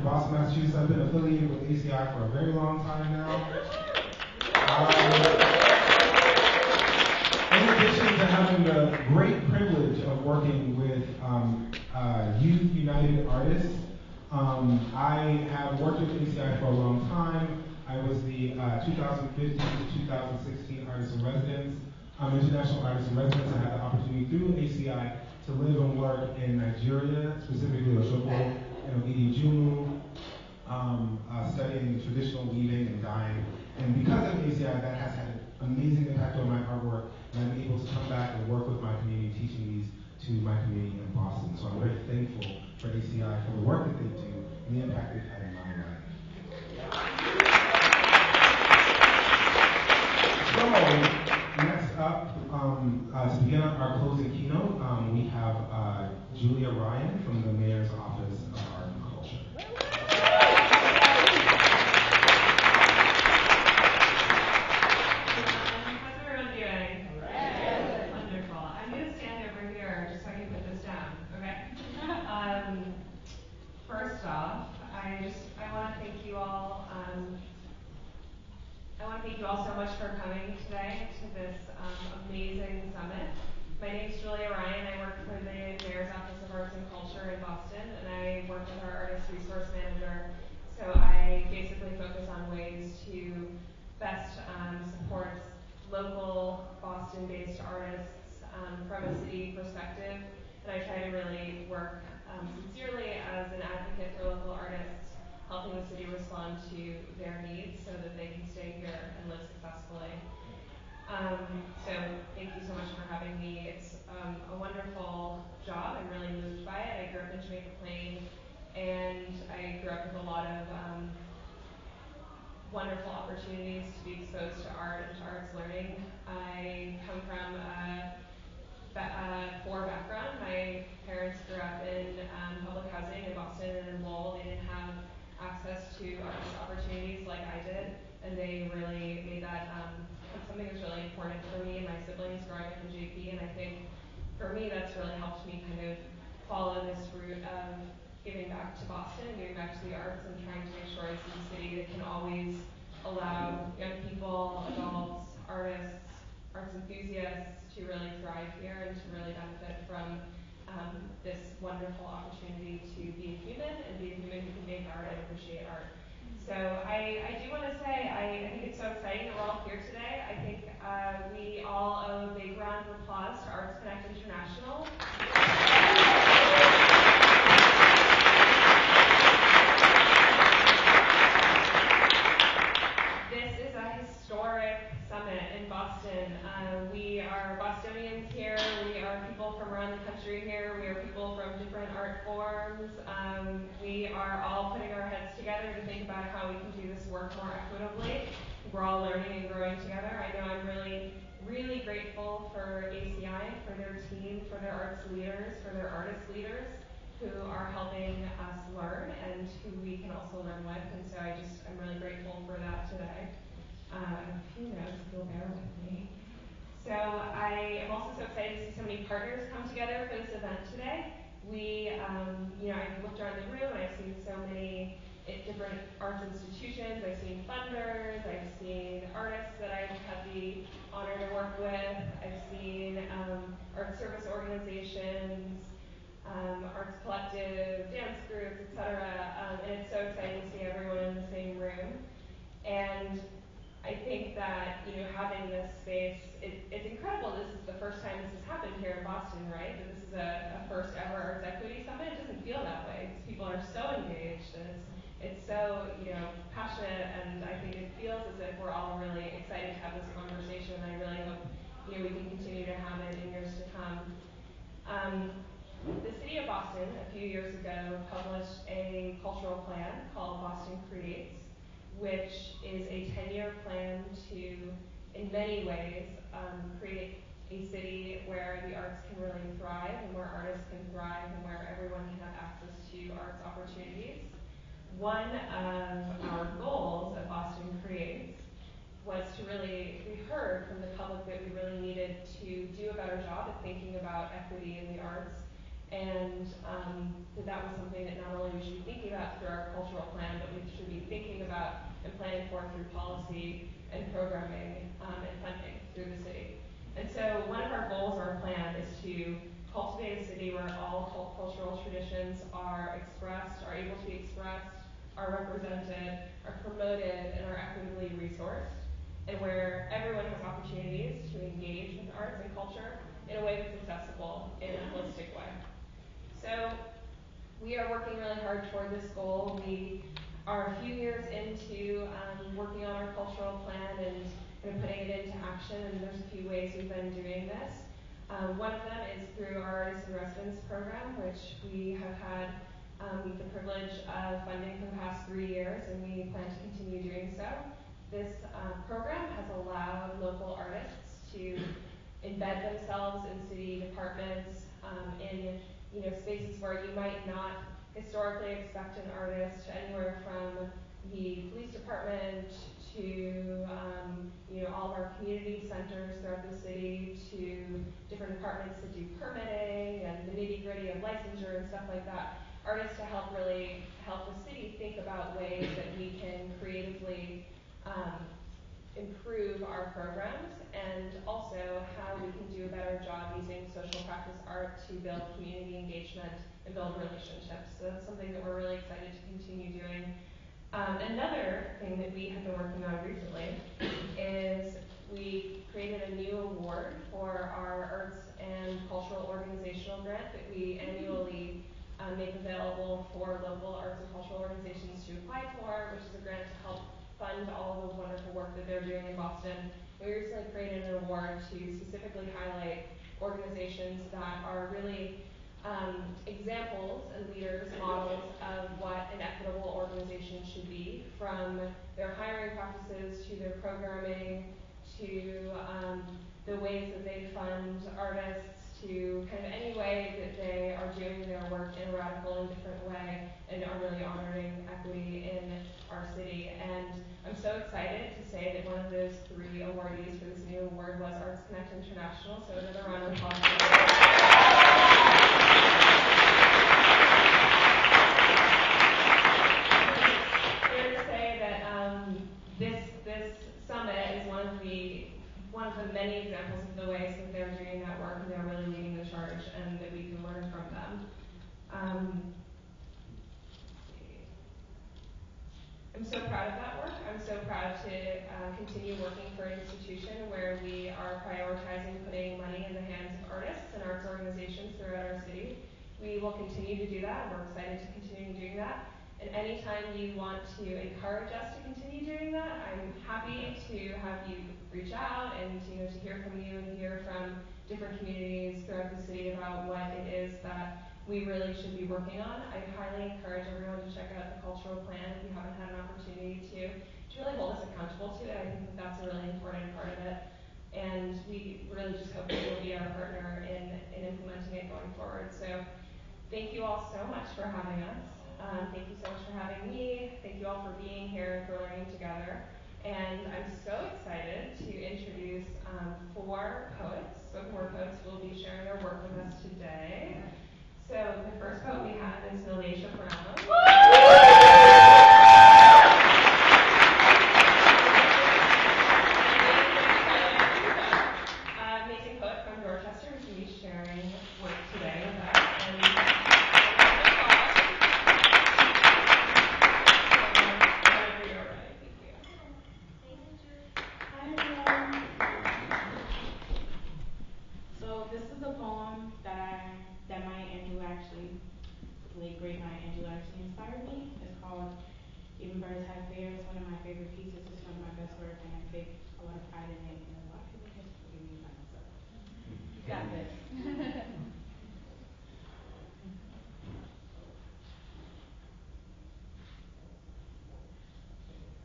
Boston, Massachusetts. I've been affiliated with ACI for a very long time now. Um, in addition to having the great privilege of working with um, uh, Youth United Artists, um, I have worked with ACI for a long time. I was the uh, 2015 to 2016 Artist in Residence, um, International Artist in Residence. I had the opportunity through ACI to live and work in Nigeria, specifically Osogbo and Ogidi um, uh, studying traditional weaving and dyeing. And because of ACI, that has had an amazing impact on my artwork, and I'm able to come back and work with my community, teaching these to my community in Boston. So I'm very thankful for ACI for the work that they do and the impact they've had in my life. So next up, um, uh, to begin our closing keynote, um, we have uh, Julia Ryan from the Mayor's Office of Art and Culture. How's everyone doing? Wonderful. I'm going to stand over here just so I can put this down, okay? Um, first off, I just, I want to thank you all, um, I want to thank you all so much for coming today to this um, amazing summit. My name is Julia Ryan. I work for the Mayor's Office of Arts and Culture in Boston, and I work with our Artist Resource Manager. So I basically focus on ways to best um, support local Boston-based artists um, from a city perspective. And I try to really work um, sincerely as an advocate for local artists, helping the city respond to their needs so that they can stay here and live successfully. Um, so thank you so much for having me. It's um, a wonderful job. I'm really moved by it. I grew up in Jamaica Plain, and I grew up with a lot of um, wonderful opportunities to be exposed to art and to arts learning. I come from a, a poor background. My parents grew up in um, public housing in Boston and in Lowell. They didn't have access to arts opportunities like I did, and they really made that um, something that's really important for me and my siblings growing up in JP. And I think for me, that's really helped me kind of follow this route of giving back to Boston, giving back to the arts, and trying to make sure it's a city that can always allow young people, adults, artists, arts enthusiasts to really thrive here and to really benefit from um, this wonderful opportunity to be a human and be a human who can make art and appreciate art. So I, I do want to say I, I think it's so exciting that we're all here today. I think uh, we all owe a big round of applause to Arts Connect International. This is a historic summit in Boston. Uh, we are Bostonians here. We are people from around the country here. We are people from different art forms. Um, we are all putting our heads together to think about how we can do this work more equitably. We're all learning and growing together. I know I'm really, really grateful for ACI, for their team, for their arts leaders, for their artist leaders who are helping us learn and who we can also learn with. And so I just, I'm really grateful for that today. Um, few notes, if you'll bear with me. So I am also so excited to see so many partners come together for this event today. We, um, you know, I've looked around the room I've seen so many different arts institutions. I've seen funders. I've seen artists that I've had the honor to work with. I've seen um, art service organizations um, arts collective, dance groups, etc. Um, and it's so exciting to see everyone in the same room. And I think that you know having this space, it, it's incredible. This is the first time this has happened here in Boston, right? That this is a, a first ever Arts Equity Summit. It doesn't feel that way. Because people are so engaged and it's it's so you know passionate, and I think it feels as if we're all really excited to have this conversation. And I really hope you know we can continue to have it in years to come. Um, the city of Boston, a few years ago, published a cultural plan called Boston Creates, which is a 10 year plan to, in many ways, um, create a city where the arts can really thrive and where artists can thrive and where everyone can have access to arts opportunities. One of our goals at Boston Creates was to really, we heard from the public that we really needed to do a better job at thinking about equity in the arts and um, that that was something that not only we should be thinking about through our cultural plan, but we should be thinking about and planning for through policy and programming um, and funding through the city. And so one of our goals or our plan is to cultivate a city where all cultural traditions are expressed, are able to be expressed, are represented, are promoted, and are equitably resourced, and where everyone has opportunities to engage with arts and culture in a way that's accessible in a holistic way. So we are working really hard toward this goal. We are a few years into um, working on our cultural plan and, putting it into action, and there's a few ways we've been doing this. Um, one of them is through our Artists in Residence program, which we have had um, the privilege of funding for the past three years, and we plan to continue doing so. This uh, program has allowed local artists to embed themselves in city departments, um, in you know spaces where you might not historically expect an artist, anywhere from the police department to um, you know all of our community centers throughout the city to different departments that do permitting and the nitty gritty of licensure and stuff like that. Artists to help really help the city think about ways that we can creatively um, improve our programs and also how we can do a better job using social practice art to build community engagement and build relationships. So that's something that we're really excited to continue doing. Um, another thing that we have been working on recently is we created a new award for our arts and cultural organizational grant that we annually uh, make available for local arts and cultural organizations to apply for, which is a grant to help fund all of the wonderful work that they're doing in Boston. We recently created an award to specifically highlight organizations that are really um, examples and leaders, models of what an equitable organization should be, from their hiring practices to their programming to um, the ways that they fund artists to kind of any way that they are doing their work in a radical and different way and are really honoring equity in our city. And I'm so excited to say that one of those three awardees for this new award was Arts Connect International. So another round of applause. Um, this summit is one of the many examples of the ways that they're doing that work and they're really leading the charge and that we can learn from them. Um, I'm so proud of that work. I'm so proud to uh, continue working for an institution where we are prioritizing putting money in the hands of artists and arts organizations throughout our city. We will continue to do that, and we're excited to continue doing that. And anytime you want to encourage us to continue doing that, I'm happy to have you reach out and you know to hear from you and hear from different communities throughout the city about what it is that we really should be working on. I highly encourage everyone to check out the cultural plan if you haven't had an opportunity to, to really hold us accountable to it. I think that that's a really important part of it. And we really just hope that you'll be our partner in, in implementing it going forward. So thank you all so much for having us. Um, thank you so much for having me. Thank you all for being here and for learning together. And I'm so excited to introduce um, four poets, spoken word poets will be sharing their work with us today. So the first poet we have is Milasia Brown.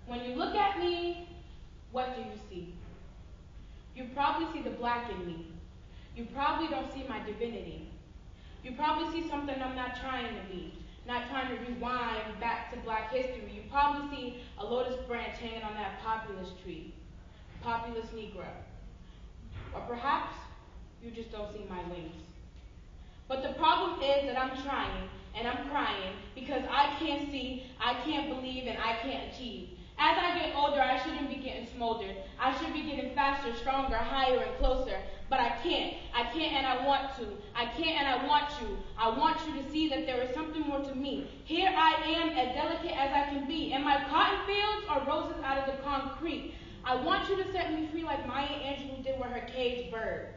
When you look at me, what do you see? You probably see the black in me. You probably don't see my divinity. You probably see something I'm not trying to be, not trying to rewind back to black history. You probably see a lotus branch hanging on that populist tree, populist Negro. Or perhaps you just don't see my wings. But the problem is that I'm trying and I'm crying because I can't see, I can't believe, and I can't achieve. As I get older, I shouldn't be getting smoldered. I should be getting faster, stronger, higher, and closer. But I can't. I can't and I want to. I can't and I want you. I want you to see that there is something more to me. Here I am, as delicate as I can be. And my cotton fields are roses out of the concrete. I want you to set me free like Maya Angelou did with her caged bird.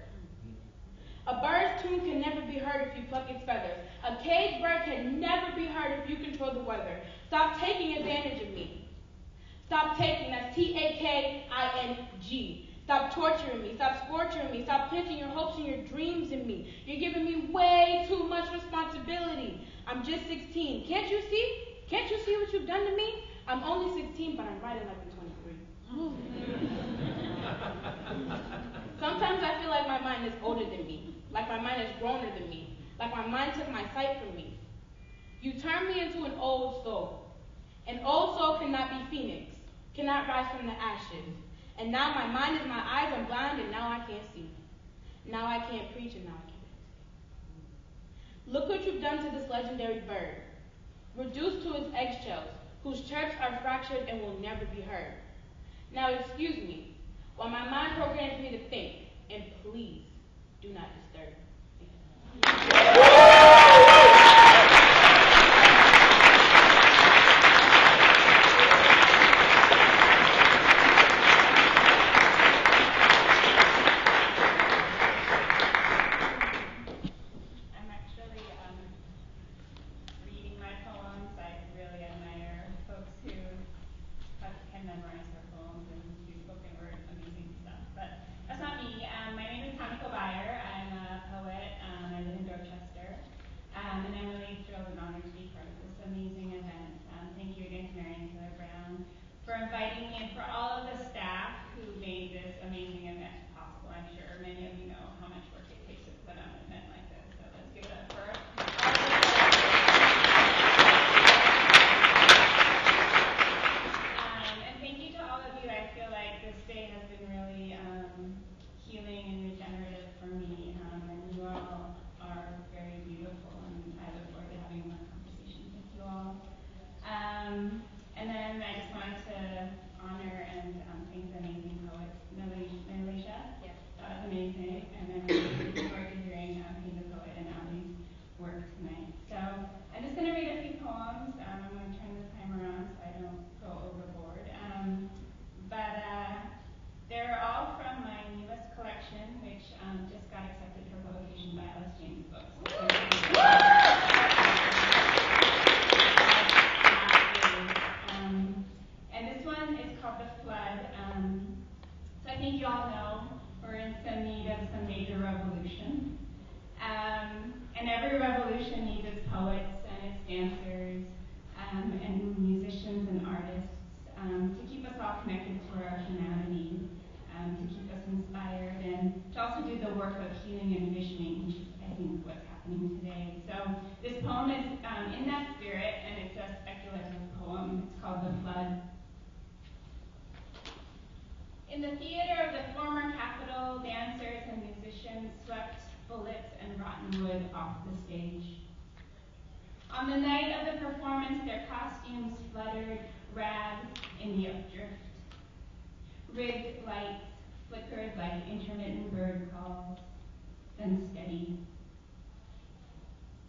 A bird's tune can never be heard if you pluck its feathers. A caged bird can never be heard if you control the weather. Stop taking advantage of me. Stop taking, that's T-A-K-I-N-G. Stop torturing me. Stop scorching me. Stop planting your hopes and your dreams in me. You're giving me way too much responsibility. I'm just 16. Can't you see? Can't you see what you've done to me? I'm only 16, but I'm writing like I'm 23. Sometimes I feel like my mind is older than me, like my mind is growner than me, like my mind took my sight from me. You turned me into an old soul. An old soul cannot be phoenix, cannot rise from the ashes. And now my mind is my eyes are blind and now I can't see. Now I can't preach and now I can't. Look what you've done to this legendary bird. Reduced to its eggshells, whose chirps are fractured and will never be heard. Now excuse me, while my mind programs me to think, and please do not disturb me.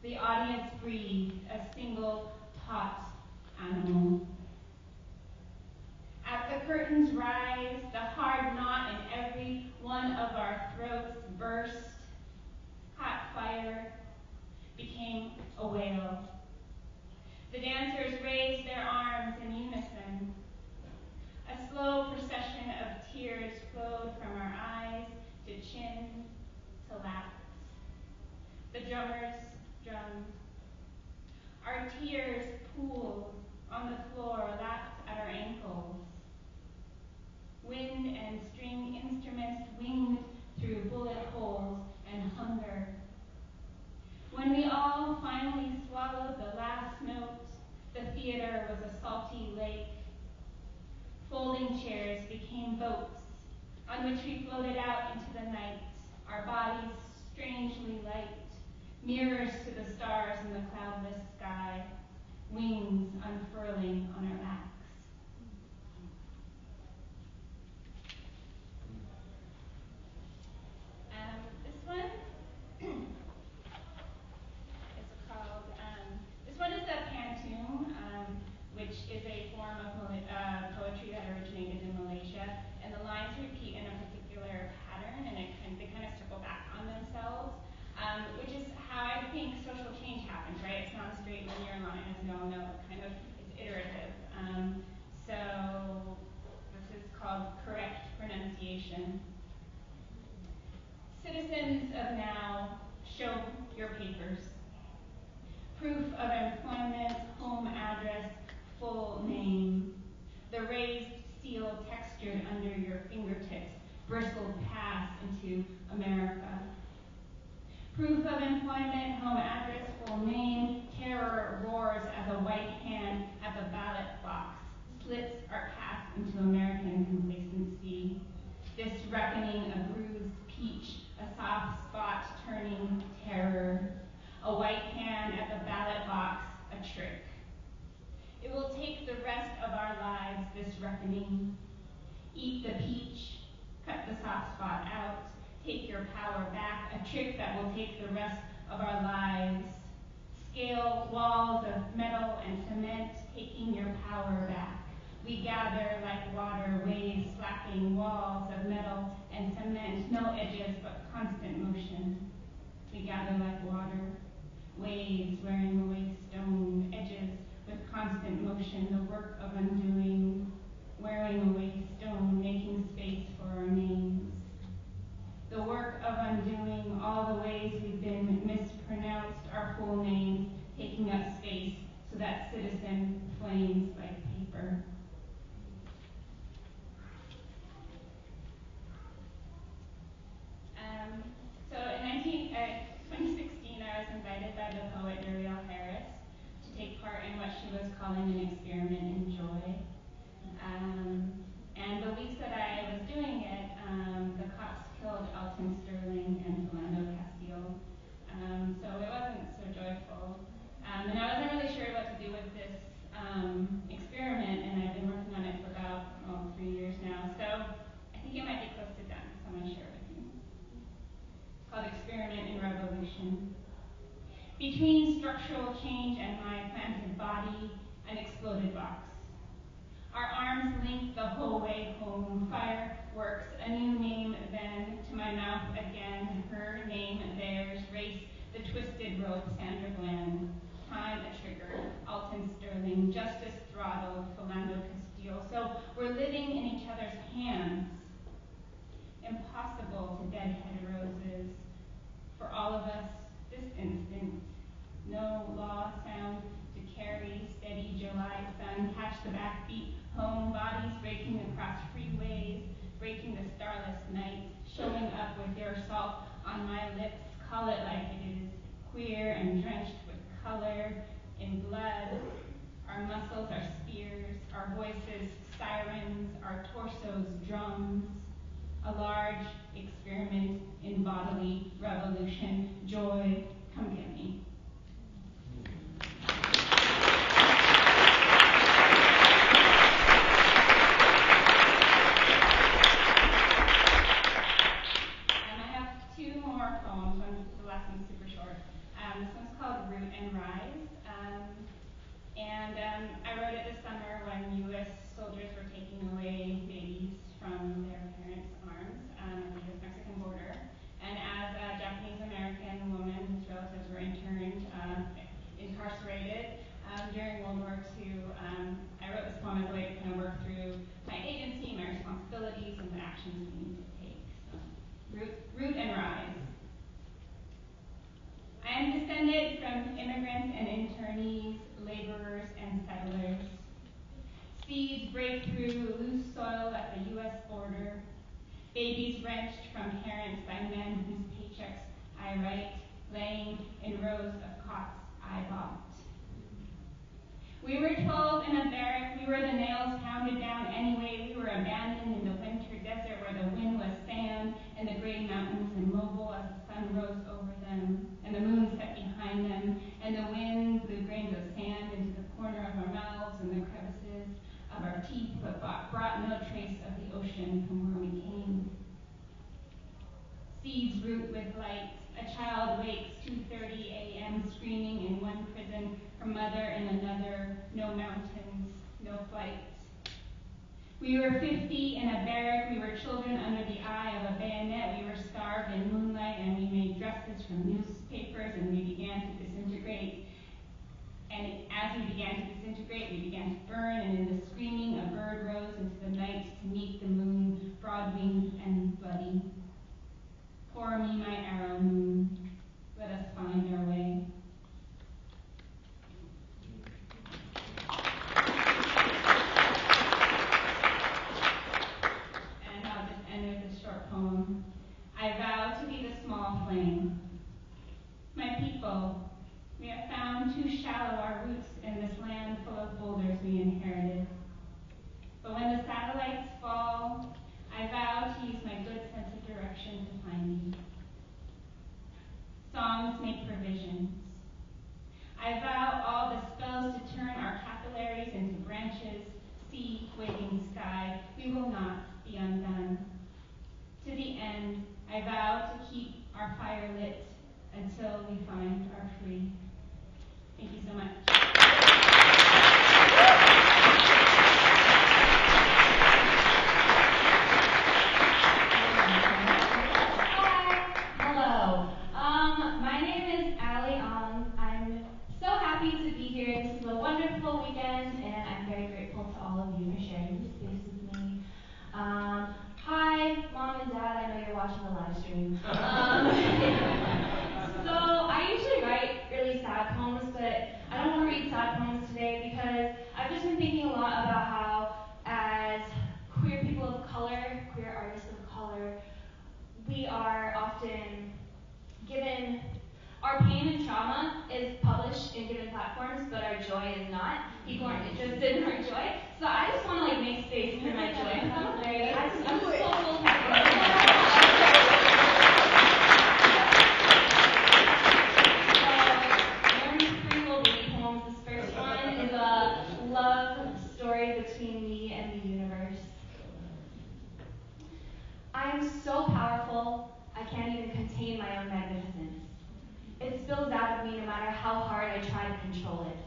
The audience breathed a single taut animal. As the curtains rise, the hard knot in every one of our throats burst. Hot fire became a wail. The dancers raised their arms in unison. A slow procession of tears flowed from our eyes to chin to laps. The drummers drummed. Our tears pooled on the floor, lapped at our ankles. Wind and string instruments winged through bullet holes and hunger. When we all finally swallowed the last note, the theater was a salty lake. Folding chairs became boats on which we floated out into the night, our bodies strangely light, mirrors to the stars in the cloudless sky, wings unfurling on our backs. Um, this one is called, um, this one is a pantoum, um, which is a form of Mal- uh, poetry that originated in Malaysia. And the lines repeat in a particular pattern, and it kind, they kind of circle back on themselves, um, which is how I think social change happens, right? It's not a straight linear line, as we all know. It kind of it's iterative. Um, so this is called correct Citizens of now, show your papers. Proof of employment, home address, full name. The raised seal textured under your fingertips, bristled past into America. Proof of employment, home address, full name. Terror roars as a white hand at the ballot box. Slits are cast into American complacency. This reckoning, a bruised peach, a soft spot turning terror. A white hand at the ballot box, a trick. It will take the rest of our lives, this reckoning. Eat the peach, cut the soft spot out, take your power back, a trick that will take the rest of our lives. Scale walls of metal and cement, taking your power back. We gather like water, waves slapping walls of metal and cement, no edges but constant motion. We gather like water, waves wearing away stone, edges with constant motion, the work of undoing, wearing Seeds break through loose soil at the U.S. border. Babies wrenched from parents by men whose paychecks I write, laying in rows of cots I bought. We were 12 in a barrack. We were the nails pounded down anyway. We were abandoned in the winter desert where the wind was sand and the gray mountains immobile as the sun rose over them and the moon set of our teeth, but brought, brought no trace of the ocean from where we came. Seeds root with light. A child wakes 2:30 a.m. screaming in one prison, her mother in another. No mountains, no flights. We were 50 in a barrack. We were children under the eye of a bayonet. We were starved in moonlight, and we made dresses from newspapers, and we began to disintegrate. And as we began to disintegrate, we began to burn, and in the screaming, a bird rose into the night to meet the moon, broad-winged and bloody. Pour me my arrow, moon. Let us find our way. And I'll just end with this short poem. I vow to be the small flame. My people, we have found too shallow our roots in this land full of boulders we inherited. But when the satellites fall, I vow to use my good sense of direction to find you. Songs make provisions. I vow all the spells to turn our capillaries into branches, sea, waving sky. We will not be undone. To the end, I vow to keep our fire lit until we find our free. Thank you so much. Hi. Hello. Um, my name is Ali Ong. I'm so happy to be here. This is a wonderful weekend, and I'm very grateful to all of you for sharing this space with me. Um, hi, mom and dad. I know you're watching the live stream. Um, so I usually write really sad poems, but I don't want to read sad poems today because I've just been thinking a lot about how, as queer people of color, queer artists of color, we are often given our pain and trauma is published in given platforms, but our joy is not. People aren't interested in our joy. So I just want to like make space for my joy. I'm very, I just, I'm so full of So, Learning three little baby poems. This first one is a love story between me and the universe. I am so powerful, I can't even contain my own magnificence. It spills out of me no matter how hard I try to control it.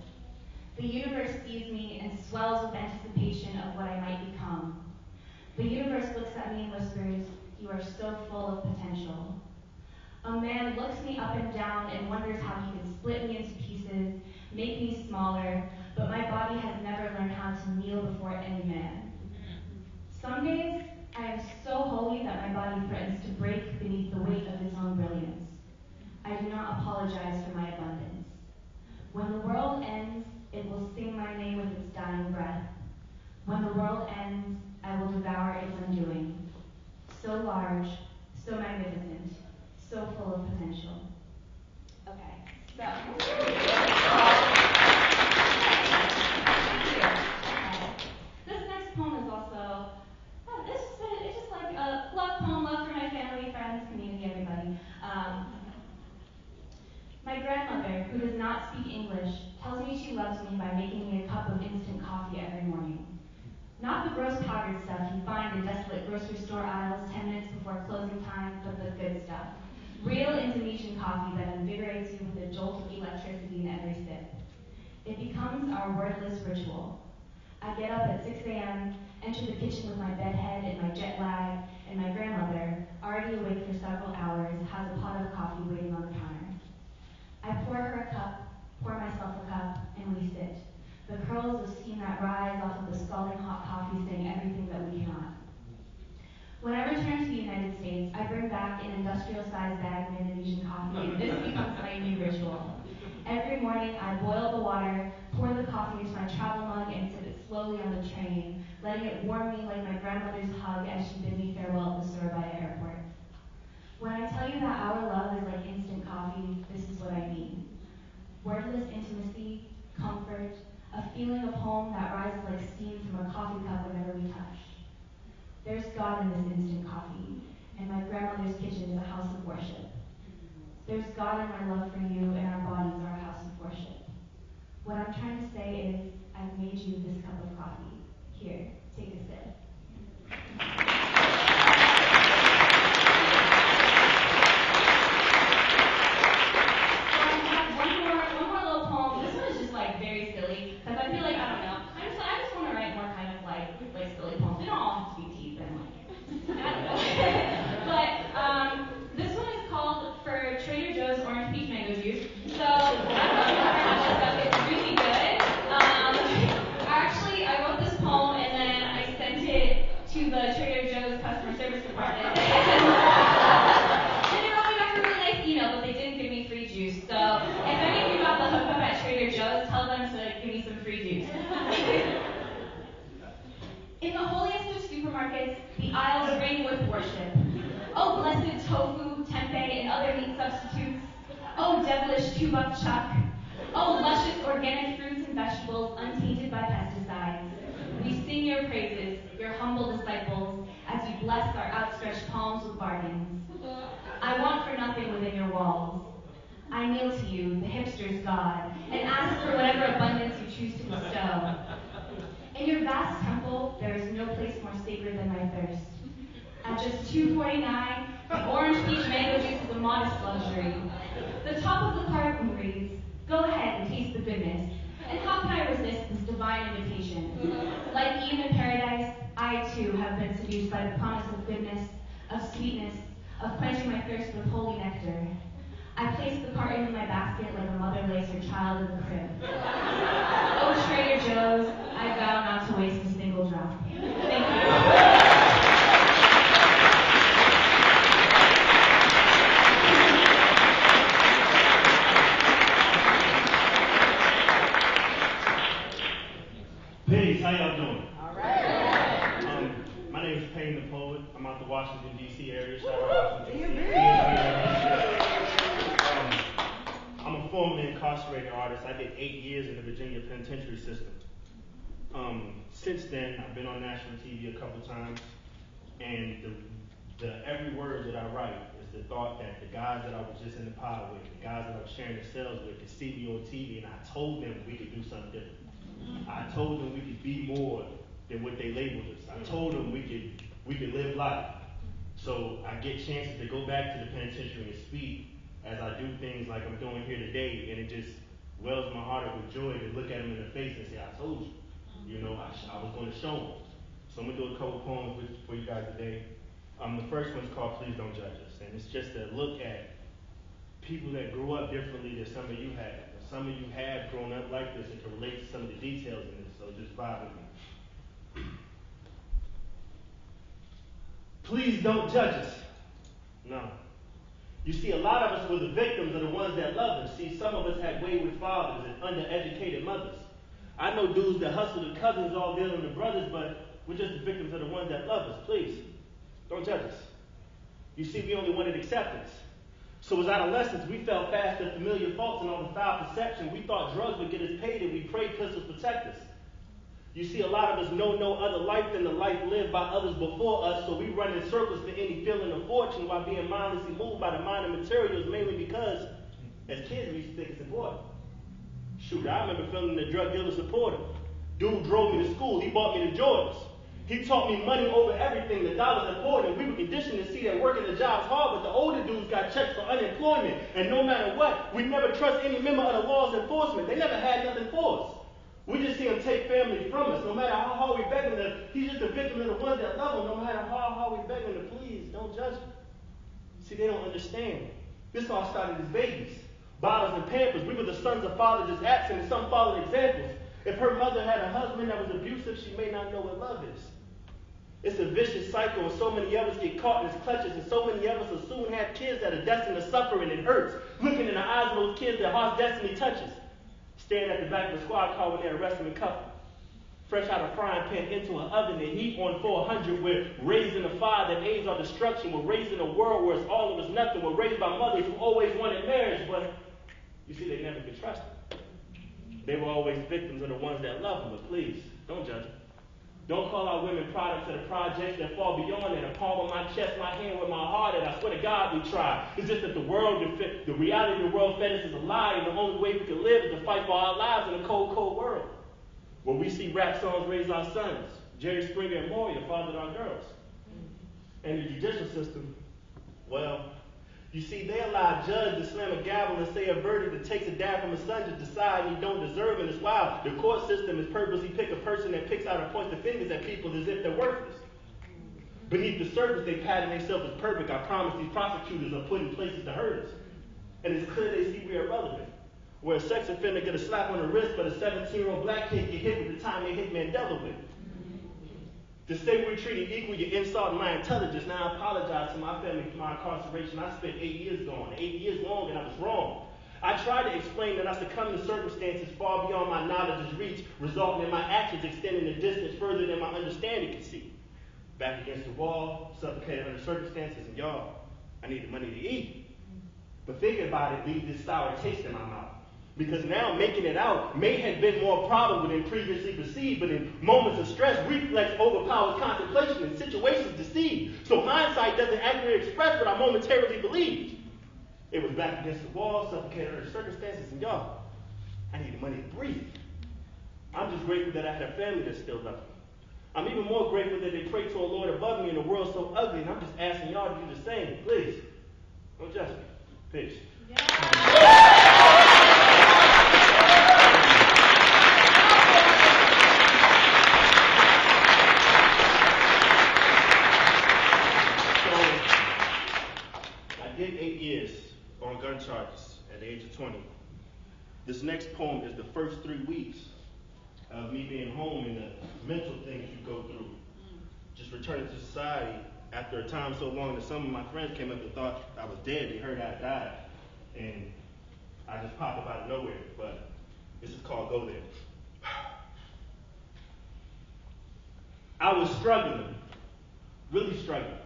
The universe sees me and swells with anticipation of what I might become. The universe looks at me and whispers, You are so full of potential. A man looks me up and down and wonders how he can split me into pieces, make me smaller, but my body has never learned how to kneel before any man. Some days, I am so holy that my body threatens to break beneath the weight of its own brilliance. I do not apologize for my abundance. When the world ends, it will sing my name with its dying breath. When the world ends, I will devour its undoing. So large, so magnificent, so full of potential. Okay, so. This next poem is also Oh, it's just like a love poem, love for my family, friends, community, everybody. Um, my grandmother, who does not speak English, tells me she loves me by making me a cup of instant coffee every morning. Not the gross powdered stuff you find in desolate grocery store aisles 10 minutes before closing time, but the good stuff. Real Indonesian coffee that invigorates you with a jolt of electricity in every sip. It becomes our wordless ritual. I get up at 6 a.m., enter the kitchen with my bedhead and my jet lag, and my grandmother, already awake for several hours, has a pot of coffee waiting on the counter. I pour her a cup, pour myself a cup, and we sit. The curls of steam that rise off of the scalding hot coffee saying everything that we cannot. When I return to the United States, I bring back an industrial-sized bag of Indonesian coffee, and this becomes my new ritual. Every morning, I boil the water, pour the coffee into my travel mug, and sip it slowly on the train, letting it warm me like my grandmother's hug as she bid me farewell at the Surabaya airport. When I tell you that our love is like instant coffee, this is what I mean. Wordless intimacy, comfort, a feeling of home that rises like steam from a coffee cup whenever we touch. There's God in this instant coffee, and my grandmother's kitchen is a house of worship. There's God in my love for you, and our bodies are a house of worship. What I'm trying to say is, I've made you this cup of coffee. Here, take a sip. And the, the every word that I write is the thought that the guys that I was just in the pod with, the guys that I was sharing the cells with, could see me on TV, and I told them we could do something different. I told them we could be more than what they labeled us. I told them we could we could live life. So I get chances to go back to the penitentiary and speak as I do things like I'm doing here today, and it just wells my heart up with joy to look at them in the face and say, "I told you." You know, I, I was going to show them. So I'm gonna do a couple poems with, for you guys today. Um, the first one's called "Please Don't Judge Us," and it's just a look at people that grew up differently than some of you have. Some of you have grown up like this and can relate to some of the details in this, so just vibe with me. Please don't judge us. No. You see, a lot of us were the victims of the ones that loved us. See, some of us had wayward fathers and undereducated mothers. I know dudes that hustle the cousins all dealing with brothers, but we're just the victims of the ones that love us. Please, don't judge us. You see, we only wanted acceptance. So as adolescents, we fell fast at familiar faults and all the foul perception. We thought drugs would get us paid and we prayed pistols protect us. You see, a lot of us know no other life than the life lived by others before us, so we run in circles for any feeling of fortune while being mindlessly moved by the mind of materials, mainly because, as kids, we used to think it's important. Shoot, I remember feeling the drug dealer supporter. Dude drove me to school, he bought me the Jordans. He taught me money over everything, the dollar's important. We were conditioned to see that working the job's hard, but the older dudes got checks for unemployment. And no matter what, we never trust any member of the law's enforcement. They never had nothing for us. We just see him take family from us. No matter how hard we beg him to, he's just a victim of the ones that love him. No matter how hard we beg him to, please don't judge him. See, they don't understand. This all started as babies. Bottles and pampers. We were the sons of fathers just absent, some followed examples. If her mother had a husband that was abusive, she may not know what love is. It's a vicious cycle, and so many of us get caught in its clutches, and so many of us will soon have kids that are destined to suffer, and it hurts. Looking in the eyes of those kids, their heart's destiny touches. Staring at the back of a squad car when they arrest them and cuff them. Fresh out of frying pan into an oven, they heat on 400. We're raising a fire that aids our destruction. We're raising a world where it's all of us nothing. We're raised by mothers who always wanted marriage, but you see, they never could trust them. They were always victims of the ones that love them, but please, don't judge them. Don't call our women products of the projects that fall beyond that. A palm on my chest, my hand with my heart, and I swear to God we try. It's just that the world, the reality of the world fed us is a lie, and the only way we can live is to fight for our lives in a cold, cold world. Where we see rap songs raise our sons. Jerry Springer and Maury fathered our girls. And the judicial system, well, you see, they allow a judge to slam a gavel and say a verdict that takes a dad from a son to decide you don't deserve it. It's wild. The court system is purposely pick a person that picks out and points the fingers at people as if they're worthless. Beneath the surface, they pattern themselves as perfect. I promise these prosecutors are put in places to hurt us. And it's clear they see we are relevant. Where a sex offender get a slap on the wrist, but a 17-year-old black kid get hit with the time they hit Mandela with. To say we're treated equal, you insult my intelligence. Now I apologize to my family for my incarceration. I spent eight years gone, eight years long, and I was wrong. I tried to explain that I succumbed to circumstances far beyond my knowledge's reach, resulting in my actions extending the distance further than my understanding could see. back against the wall, suffocated under circumstances, and y'all, I needed money to eat. But thinking about it leaves this sour taste in my mouth. Because now making it out may have been more probable than previously perceived, but in moments of stress, reflex overpowers contemplation and situations deceive. So hindsight doesn't accurately express what I momentarily believed. It was back against the wall, suffocated under circumstances, and y'all, I needed money to breathe. I'm just grateful that I had a family that still loved me. I'm even more grateful that they pray to a Lord above me in a world so ugly, and I'm just asking y'all to do the same. Please, don't judge me. Peace. So, I did eight years on gun charges at the age of 20. This next poem is the first three weeks of me being home and the mental things you go through. Just returning to society after a time so long that some of my friends came up and thought I was dead. They heard I died. And I just popped up out of nowhere. But this is called Go There. I was struggling, really struggling.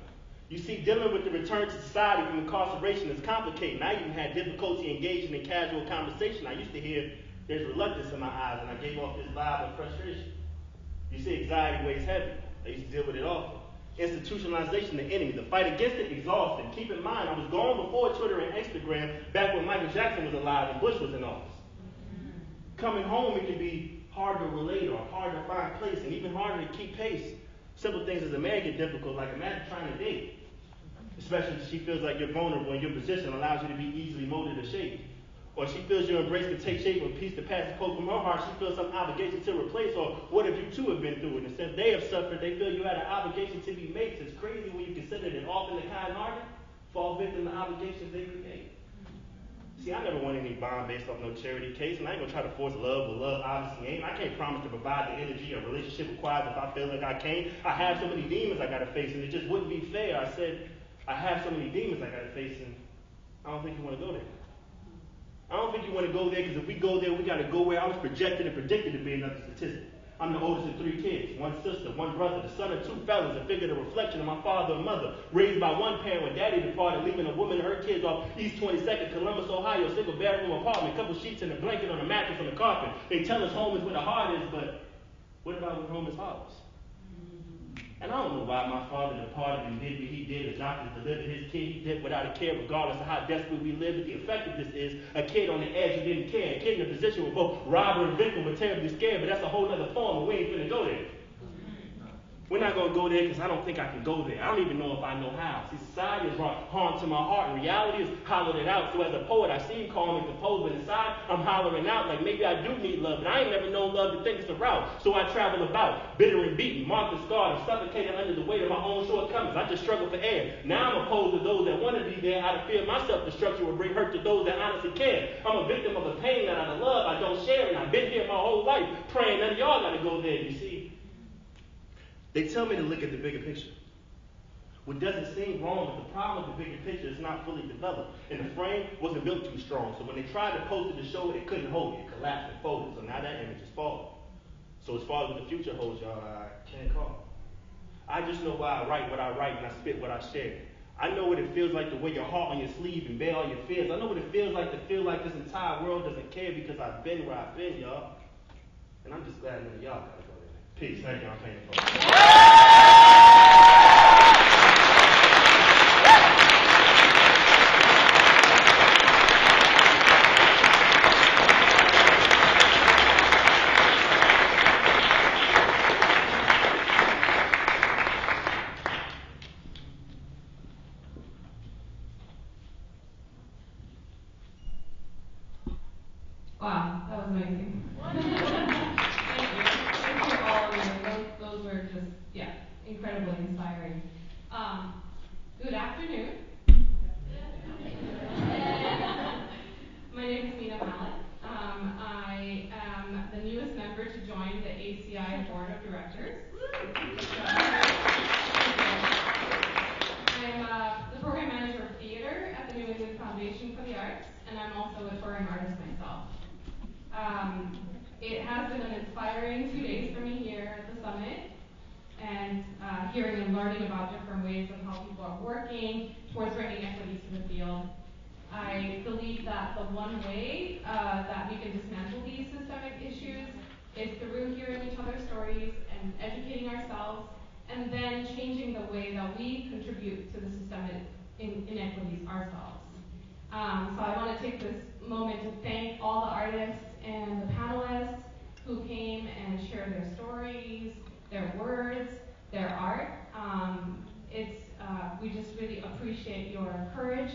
You see, dealing with the return to society from incarceration is complicated. I even had difficulty engaging in casual conversation. I used to hear there's reluctance in my eyes, and I gave off this vibe of frustration. You see, anxiety weighs heavy. I used to deal with it often. Institutionalization, the enemy. The fight against it, exhausting. Keep in mind, I was gone before Twitter and Instagram, back when Michael Jackson was alive and Bush was in office. Coming home, it can be hard to relate or hard to find place, and even harder to keep pace. Simple things as a man get difficult, like imagine trying to date. Especially if she feels like you're vulnerable and your position allows you to be easily molded or shaped. Or she feels your embrace can take shape when peace to pass the quote from her heart, she feels some obligation to replace. Or what if you too have been through it? And since they have suffered, they feel you had an obligation to be mates. It's crazy when you consider that often the kind hearted fall victim to obligations they create. See, I never won any bond based off no charity case, and I ain't gonna try to force love where love obviously ain't. I can't promise to provide the energy a relationship requires if I feel like I can't. I have so many demons I gotta face, and it just wouldn't be fair. I said, I have so many demons I gotta face, and I don't think you wanna go there. I don't think you wanna go there, because if we go there, we gotta go where I was projected and predicted to be another statistic. I'm the oldest of three kids, one sister, one brother, the son of two fellas, a figure, the reflection of my father and mother. Raised by one parent when daddy departed, leaving a woman and her kids off East 22nd, Columbus, Ohio, single bedroom apartment, couple sheets and a blanket on a mattress on the carpet. They tell us home is where the heart is, but what about when home is heartless? And I don't know why my father departed and did what he did as doctors delivered his kid. He did without a care, regardless of how desperate we live. But the effect of this is a kid on the edge who didn't care. A kid in a position where both robber and victim were terribly scared. But that's a whole other poem, and we ain't finna go there. We're not gonna go there because I don't think I can go there. I don't even know if I know how. See, society has brought harm to my heart, and reality has hollowed it out. So as a poet, I seem calm and composed, but inside I'm hollering out like maybe I do need love, but I ain't never known love to think it's a route. So I travel about, bitter and beaten, marked and scarred, and suffocated under the weight of my own shortcomings. I just struggle for air. Now I'm opposed to those that want to be there out of fear my self-destruction will bring hurt to those that honestly care. I'm a victim of a pain that of love I don't share, and I've been here my whole life praying none of y'all gotta go there, you see. They tell me to look at the bigger picture. What doesn't seem wrong, but the problem with the bigger picture is not fully developed. And the frame wasn't built too strong. So when they tried to post it to show it, it couldn't hold it. It collapsed and folded. So now that image is falling. So as far as what the future holds, y'all, I can't call. I just know why I write what I write and I spit what I share. I know what it feels like to wear your heart on your sleeve and bear all your fears. I know what it feels like to feel like this entire world doesn't care because I've been where I've been, y'all. And I'm just glad none of y'all gotta go there. Peace. Thank you. Paying for it. Wow, that was amazing. Thank you. Thank you all of you. Those, those were just, yeah, uh, hearing and learning about different ways of how people are working towards bringing equity to the field. I believe that the one way uh, that we can dismantle these systemic issues is through hearing each other's stories and educating ourselves, and then changing the way that we contribute to the systemic inequities ourselves. Um, so I want to take this moment to thank all the artists and the panelists who came and shared their stories, their words, their art. Um, it's uh, we just really appreciate your courage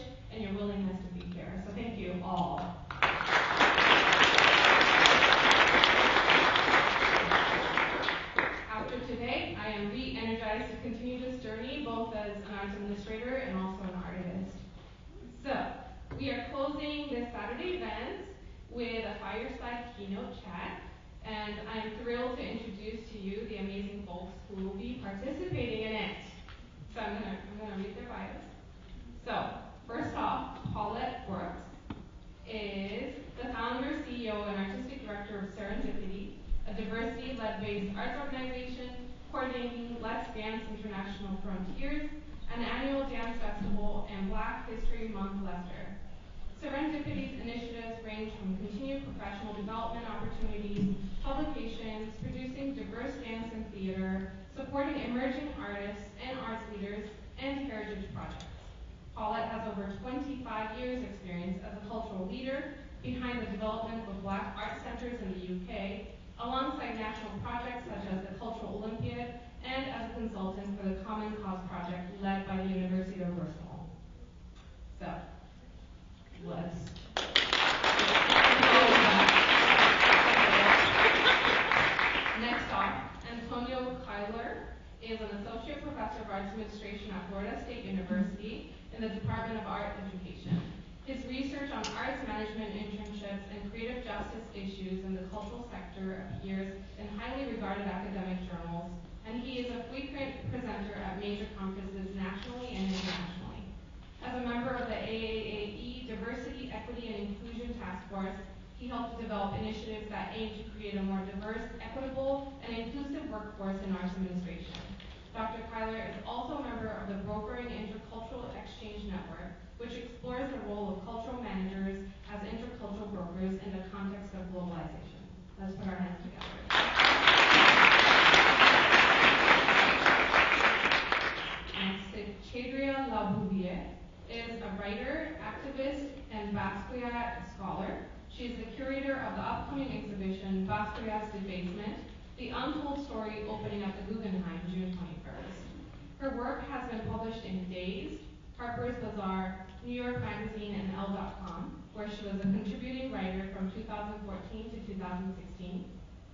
the role of cultural managers as intercultural brokers in the context of globalization. Let's put our hands together. Next, Labouvier is a writer, activist, and Basquiat scholar. She is the curator of the upcoming exhibition Basquiat's Defacement, the untold story opening at the Guggenheim June 21st. Her work has been published in Dazed, Harper's Bazaar, New York Magazine, and Elle.com, where she was a contributing writer from 2014 to 2016.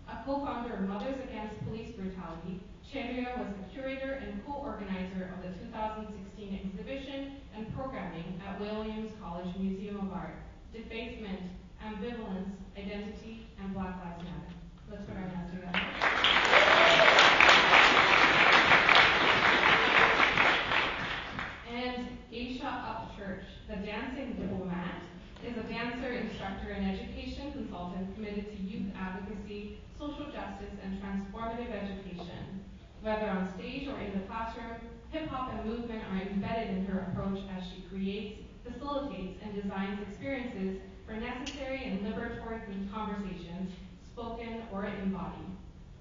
A co-founder of Mothers Against Police Brutality, Chaédria was the curator and co-organizer of the 2016 exhibition and programming at Williams College Museum of Art, Defacement, Ambivalence, Identity, and Black Lives Matter. Let's put our hands together. The dancing diplomat, is a dancer, instructor, and education consultant committed to youth advocacy, social justice, and transformative education. Whether on stage or in the classroom, hip hop and movement are embedded in her approach as she creates, facilitates, and designs experiences for necessary and liberatory conversations, spoken or embodied.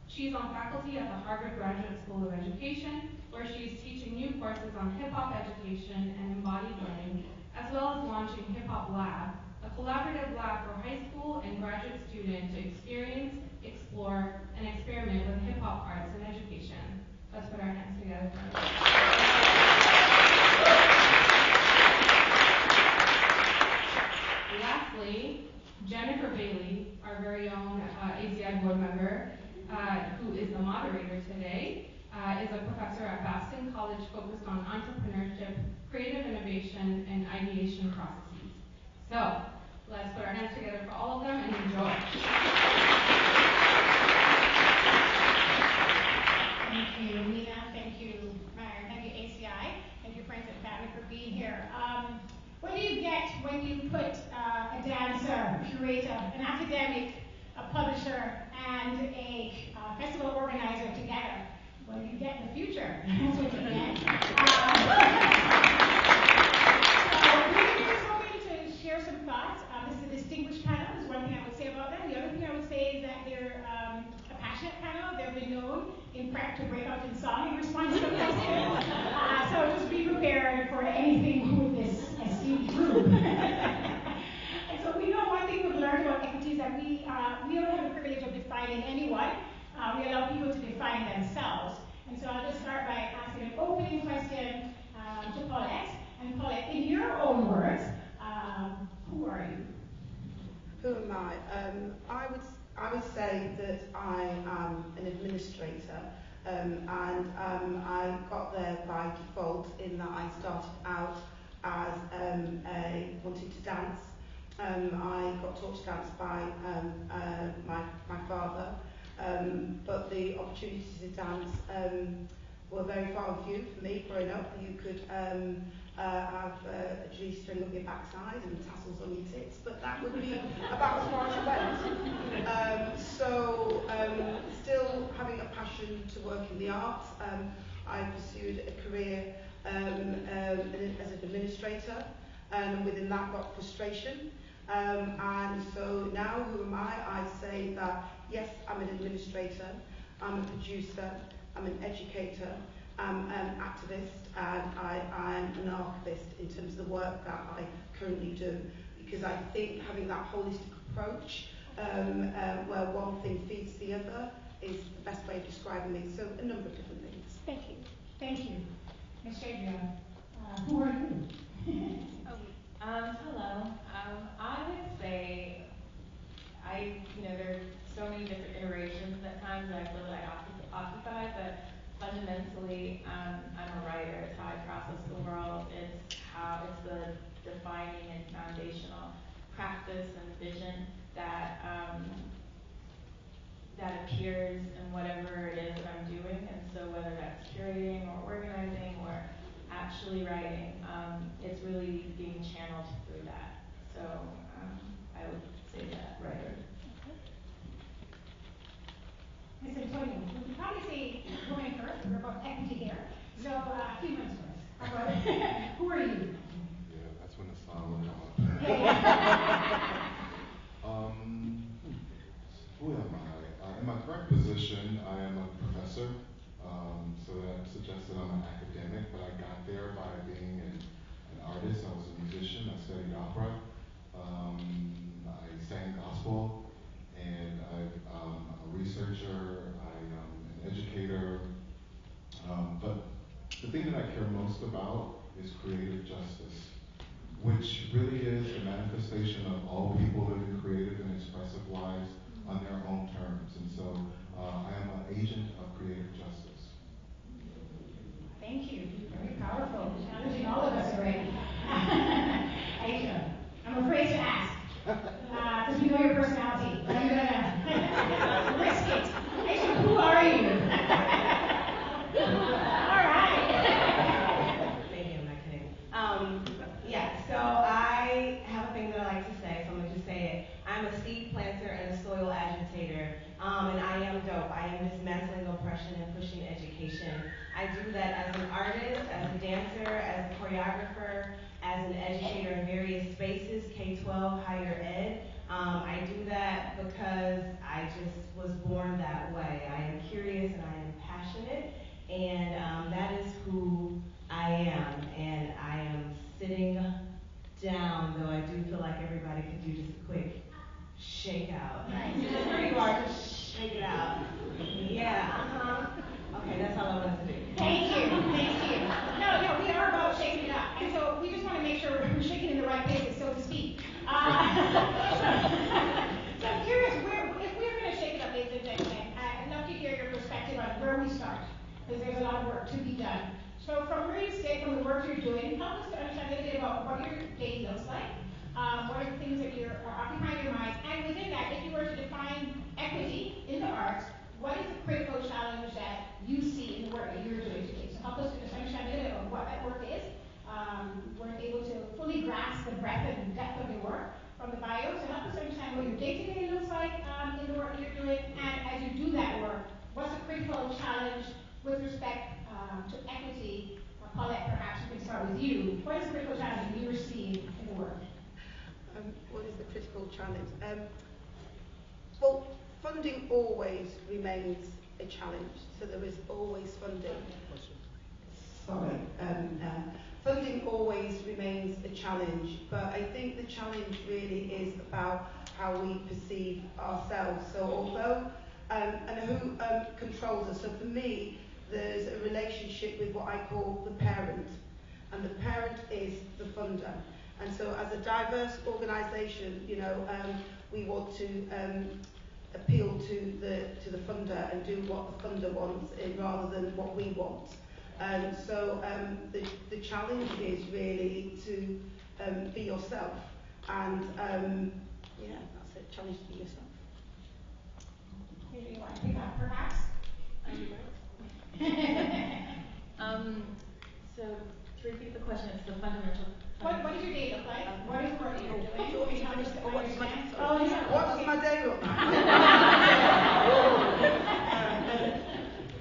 She's on faculty at the Harvard Graduate School of Education, where she's teaching new courses on hip hop education and embodied learning, as well as launching Hip Hop Lab, a collaborative lab for high school and graduate students to experience, explore, and experiment with hip hop arts and education. Let's put our hands together. Lastly, Jennifer Bailey, our very own uh, ACI board member, uh, who is the moderator today, uh, is a professor at Babson College focused on entrepreneurship, creative innovation, and ideation processes. So, let's put our hands together for all of them and enjoy. Thank you, Nina. Thank you, Myron. Thank you, ACI. Thank you, friends and family, for being here. Um, what do you get when you put uh, a dancer, a curator, an academic, a publisher, and a uh, festival organizer together? Well, you get the future. That's lot. Um, this is a distinguished panel, is one thing I would say about them. The other thing I would say is that they're um, a passionate panel. They've been known, in fact, to break out in song in response to a uh, so just be prepared for anything with this esteemed group. and so we know one thing we've learned about equity is that we, uh, we don't have the privilege of defining anyone. Uh, we allow people to define themselves. And so I'll just start by asking an opening question um, to Paulette. And Paulette, in your own words, who are you? Who am I? Um, I would I would say that I am an administrator, um, and um, I got there by default in that I started out as um, a wanted to dance. Um, I got taught to dance by um, uh, my my father, um, but the opportunities to dance um, were very far and few for me growing up. You could um, uh, have uh, a G string up your backside and tassels on your tits, but that would be about as far as it went. Um, so, um, still having a passion to work in the arts, um, I pursued a career um, um, as an administrator, and within that got frustration. Um, and so now, who am I? I say that yes, I'm an administrator, I'm a producer, I'm an educator, I'm an activist, and I, I'm an archivist in terms of the work that I currently do. Because I think having that holistic approach, um, uh, where one thing feeds the other, is the best way of describing me. So a number of different things. Thank you. Thank you. Ms. Adrian, uh, who are you? Um, hello. Um, I would say I, you know, there's so many different iterations at times that I feel like I occup- occupy, but fundamentally, um, I'm a writer. It's how I process the world. It's how it's the defining and foundational practice and vision that um, that appears in whatever it is that I'm doing. And so whether that's curating or organizing or actually writing, um, it's really being channeled through that. So um, I would say that writer. Ms. Antonio, we can probably say women first, we're about equity here. So, uh, humans first. Who are you? Yeah, that's when the song will come up. Yeah, yeah. Um, who am I? Uh, in my current position, I am a professor. Um, so that suggests that I'm an academic, but I got there by being an, an artist. I was a musician. I studied opera. Um, I sang gospel, and I, um, I'm a researcher. I am an educator. Um, but the thing that I care most about is creative justice which really is the manifestation of all people living creative and expressive lives on their own terms. And so uh, I am an agent of creative justice. Thank you. Very powerful. Challenging all of us already. Aisha, I'm afraid to ask. Because we know your personality. But I'm gonna risk it. Aisha, who are you? all right. Maybe I'm not kidding. Um, yeah, so I have a thing that I like to say, so I'm gonna just say it. I'm a seed planter and a soil agitator, um, and I am dope. I am dismantling oppression and pushing education. I do that as an artist, as a dancer, as a choreographer, as an educator in various spaces, K-12, higher ed. Um, I do that because I just was born that way. I am curious and I am passionate, and um, that is who I am. And I am sitting down, though I do feel like everybody could do just a quick shake out. You are, just shake it out. Yeah, uh-huh. Okay, that's all I wanted to do. Thank you. Thank you. No, no, we are about shaking it up. And so we just want to make sure we're shaking in the right places, so to speak. Uh, so I'm curious, where, if we're going to shake it up, ladies and gentlemen, I'd love to hear your perspective on where we start, because there's a lot of work to be done. So from where you sit, from the work you're doing, help us to understand a bit about what your day looks like. Um, what are the things that you're are occupying your mind? And within that, if you were to define equity in the arts, what is the critical challenge that you see in the work that you're doing today? So help us to understand a bit of what that work is. Um, we're able to fully grasp the breadth and depth of your work from the bio. So help us understand what your day-to-day looks like um, in the work you're doing. And as you do that work, what's the critical challenge with respect um, to equity? Uh, Paulette, perhaps we can start with you. What is the critical challenge that you're seeing in the work? Um, what is the critical challenge? Um, well, funding always remains a challenge. So there is always funding. Sorry. Um, uh, funding always remains a challenge, but I think the challenge really is about how we perceive ourselves. So although, um, and who um, controls us. So for me, there's a relationship with what I call the parent, and the parent is the funder. And so as a diverse organisation, you know, um, we want to um, appeal to the, to the funder and do what the funder wants eh, rather than what we want. Um, so um, the, the challenge is really to um, be yourself. And um, yeah, that's it, challenge to be yourself. Maybe do you want to pick up, perhaps? Um, so to repeat the question, it's the fundamental. What, what does your day look like? What is the work you're doing? Oh, Can you understand- what's my- understand? sorry. Yeah. What does my day look like?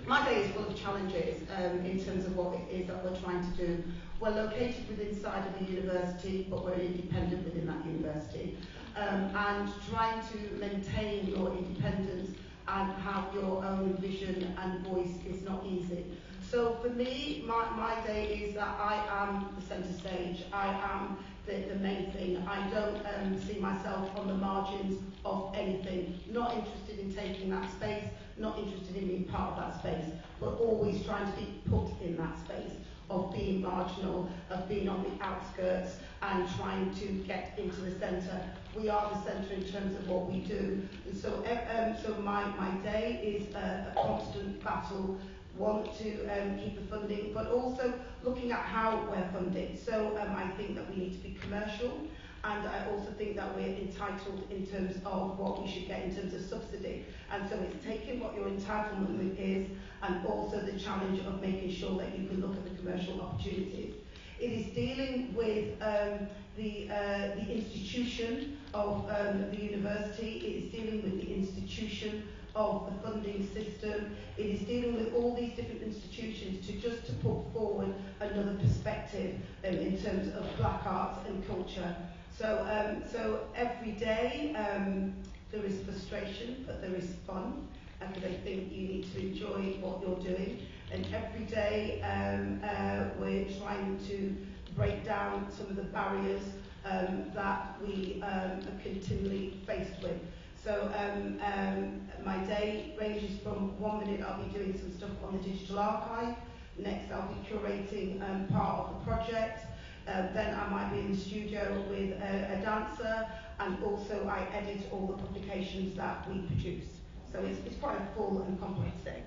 my day is full of challenges um, in terms of what it is that we're trying to do. We're located within inside of a university, but we're independent within that university. Um, and trying to maintain your independence and have your own vision and voice is not easy. So for me, my, my day is that I am the centre stage. I am the, the main thing. I don't um, see myself on the margins of anything. Not interested in taking that space, not interested in being part of that space, but always trying to be put in that space of being marginal, of being on the outskirts and trying to get into the centre. We are the centre in terms of what we do. And so e-, um, so my, my day is a, a constant battle want to um, keep the funding, but also looking at how we're funded. So um, I think that we need to be commercial, and I also think that we're entitled in terms of what we should get in terms of subsidy. And so it's taking what your entitlement is, and also the challenge of making sure that you can look at the commercial opportunities. It is dealing with um, the, uh, the institution of um, the university. It is dealing with the institution of the funding system. It is dealing with all these different institutions to just to put forward another perspective um, in terms of black arts and culture. So, um, so every day um, there is frustration, but there is fun, and I think you need to enjoy what you're doing. And every day um, uh, we're trying to break down some of the barriers um, that we um, are continually faced with. So um, um, my day ranges from one minute I'll be doing some stuff on the digital archive, next I'll be curating um, part of the project, uh, then I might be in the studio with a, a dancer, and also I edit all the publications that we produce. So it's, it's quite a full and complex day.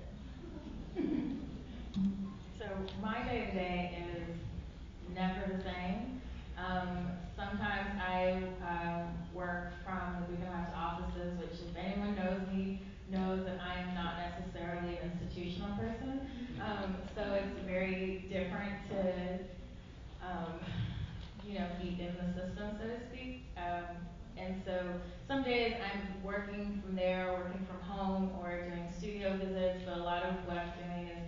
So my day to day is never the same. Um, sometimes I um, work from the Heights offices, which if anyone knows me, knows that I am not necessarily an institutional person. Um, so it's very different to, um, you know, be in the system, so to speak. Um, and so some days I'm working from there, working from home, or doing studio visits, but a lot of what I'm doing is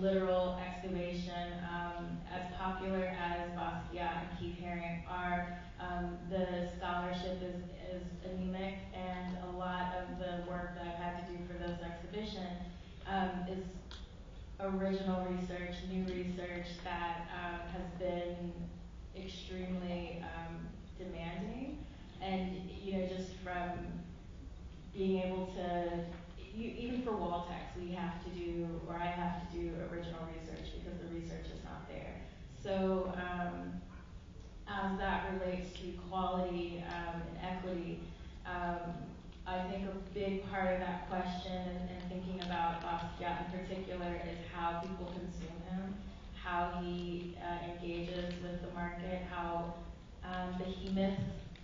literal excavation. Um, as popular as Basquiat and Keith Haring are, um, the scholarship is, is anemic, and a lot of the work that I've had to do for those exhibitions um, is original research, new research that um, has been extremely um, demanding, and you know just from being able to you, even for wall text, we have to do, or I have to do original research because the research is not there. So um, as that relates to quality um, and equity, um, I think a big part of that question and, and thinking about Basquiat in particular is how people consume him, how he uh, engages with the market, how um, behemoths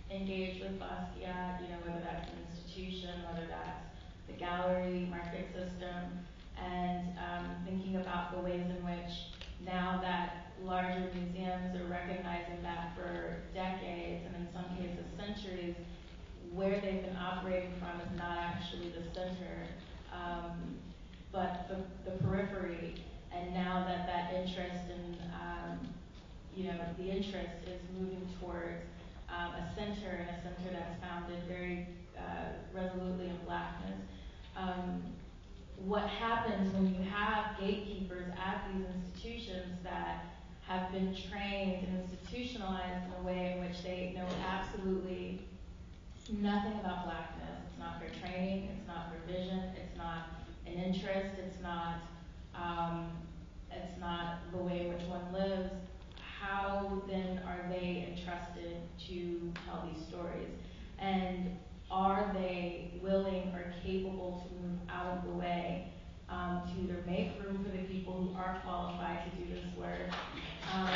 engage with Basquiat, you know, whether that's an institution, whether that's the gallery market system, and um, thinking about the ways in which now that larger museums are recognizing that for decades and in some cases centuries, where they've been operating from is not actually the center, um, but the, the periphery. And now that that interest in, um, you know, the interest is moving towards um, a center and a center that's founded very uh, resolutely in blackness. Um, what happens when you have gatekeepers at these institutions that have been trained and institutionalized in a way in which they know absolutely nothing about blackness. It's not their training, it's not their vision, it's not an interest, it's not um, it's not the way in which one lives. How then are they entrusted to tell these stories? And are they willing or capable to move out of the way um, to either make room for the people who are qualified to do this work, um,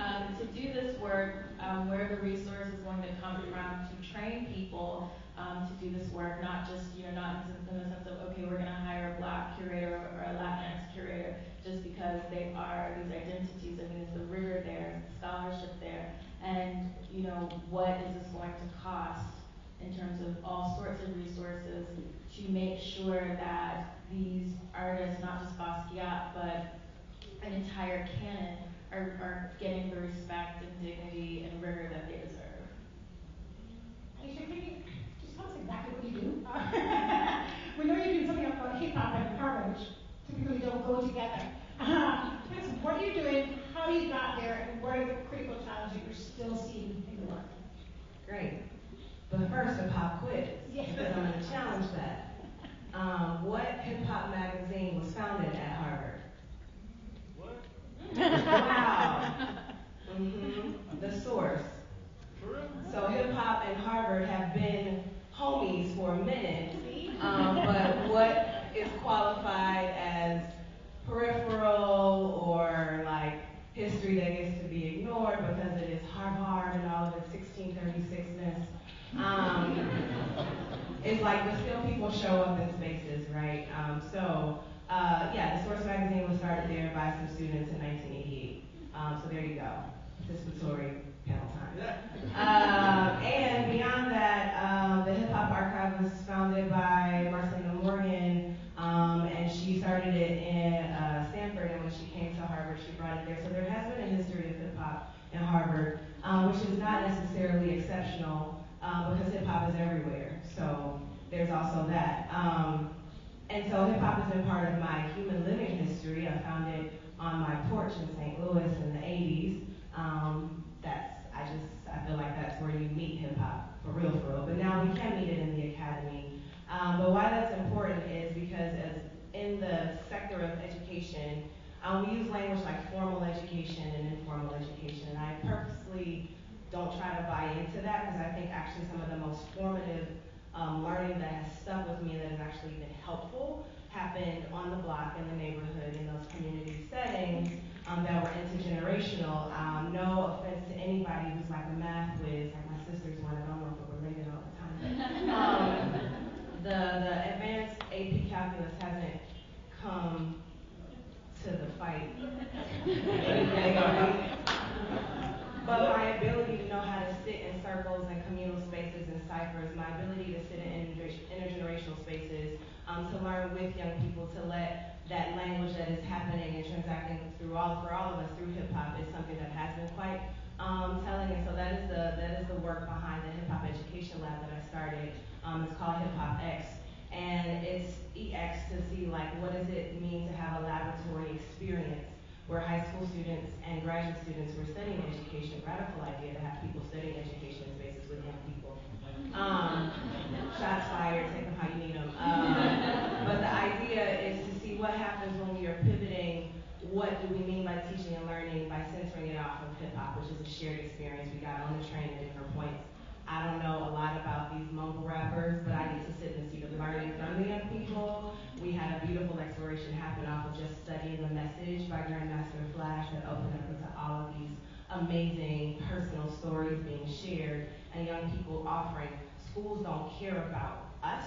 um, to do this work, um, where the resource is going to come from to train people um, to do this work, not just, you know, not in, the sense of, okay, we're going to hire a black curator or a Latinx curator just because they are these identities. I mean, is the rigor there, the scholarship there, and, you know, what is this going to cost in terms of all sorts of resources to make sure that these artists, not just Basquiat, but an entire canon, are, are getting the respect and dignity and rigor that they deserve. Alicia, can you just tell us exactly what you do? we know you're doing something about hip hop and which typically don't go together. Uh, tell us what you're doing, how you got there, and what are the critical challenges you're still seeing in the work. Great. But first, a pop quiz, Yes. because I'm going to challenge that. Um, what hip hop magazine was founded at Harvard? What? Wow. Mm-hmm. The source. For? So hip hop and Harvard have been homies for a minute. Um, but what is qualified as peripheral or like history that gets to be ignored because it is Harvard and all of its 1636ness. Um, it's like, but still people show up in spaces, right? Um, so, uh, yeah, the Source magazine was started there by some students in 1988. Um, so there you go, participatory panel time. Um, and beyond that, um, the Hip Hop Archive was founded by Marcyliena Morgan, um, and she started it in uh, Stanford. And when she came to Harvard, she brought it there. So there has been a history of hip hop in Harvard, um, which is not necessarily exceptional um, because hip hop is everywhere. So there's also that. Um, and so hip hop has been part of my human living history. I found it on my porch in St. Louis in the 80s. Um, that's I just I feel like that's where you meet hip hop for real, for real. But now we can meet it in the academy. Um, but why that's important is because as in the sector of education, um, we use language like formal education and informal education. And I purposely don't try to buy into that because I think actually some of the most formative um, learning that has stuck with me that has actually been helpful happened on the block, in the neighborhood, in those community settings um, that were intergenerational. Um, no offense to anybody who's like a math whiz, like my sister's one, I don't know if we're related all the time. Um, the, the advanced AP calculus hasn't come to the fight. but my ability to know how to sit in circles and communal spaces and ciphers, my ability to sit in intergenerational spaces, um, to learn with young people, to let that language that is happening and transacting through all for all of us through hip hop is something that has been quite um, telling. And so that is the that is the work behind the hip hop education lab that I started. Um, it's called Hip Hop X, and it's EX to see like what does it mean to have a laboratory experience where high school students and graduate students were studying education. Radical idea to have people studying education in spaces with young people. Um, shots fired, take them how you need them. Um, but the idea is what happens when we are pivoting. What do we mean by teaching and learning by centering it off of hip hop, which is a shared experience we got on the train at different points. I don't know a lot about these mumble rappers, but I get to sit in the seat of the learning from the young people. We had a beautiful exploration happen off of just studying the message by Grandmaster Flash that opened up into all of these amazing personal stories being shared and young people offering. Schools don't care about us,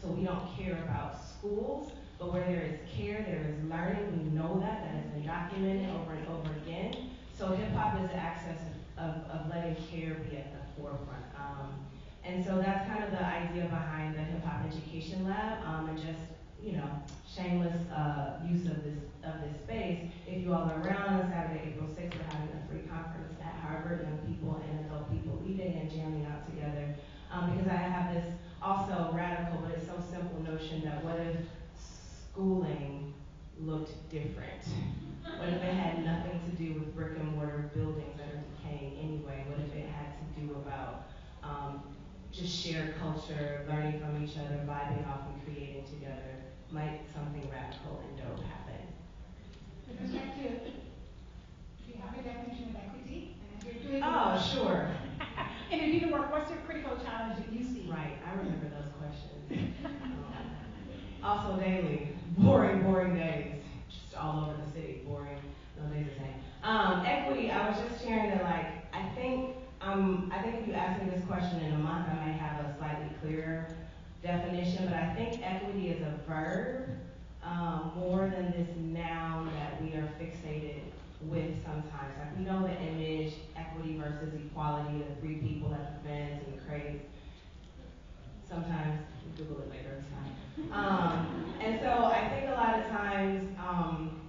so we don't care about schools. But where there is care, there is learning. We know that. That has been documented over and over again. So hip hop is the access of, of letting care be at the forefront. Um, and so that's kind of the idea behind the hip hop education lab, um, and just you know shameless uh, use of this of this space. If you all are around on Saturday, April 6th, we're having a free conference at Harvard, young people and adult people leading and jamming out together. Um, because I have this also radical, but it's so simple notion notion that what if schooling looked different? What if it had nothing to do with brick and mortar buildings that are decaying anyway? What if it had to do about um, just shared culture, learning from each other, vibing off and creating together? Might something radical and dope happen? With respect to, do you have a definition of equity? And if you're doing. Oh, sure. And if you work, what's your critical challenge that you see? Right, I remember those questions. Um, Also daily, boring, boring days, just all over the city, boring, no days the same. Um, equity, I was just sharing that like, I think, um, I think if you ask me this question in a month, I might have a slightly clearer definition, but I think equity is a verb, um, more than this noun that we are fixated with sometimes. Like we know the image, equity versus equality, the three people at the fence and the crates. Sometimes Google it later, it's fine. Um, and so I think a lot of times, um,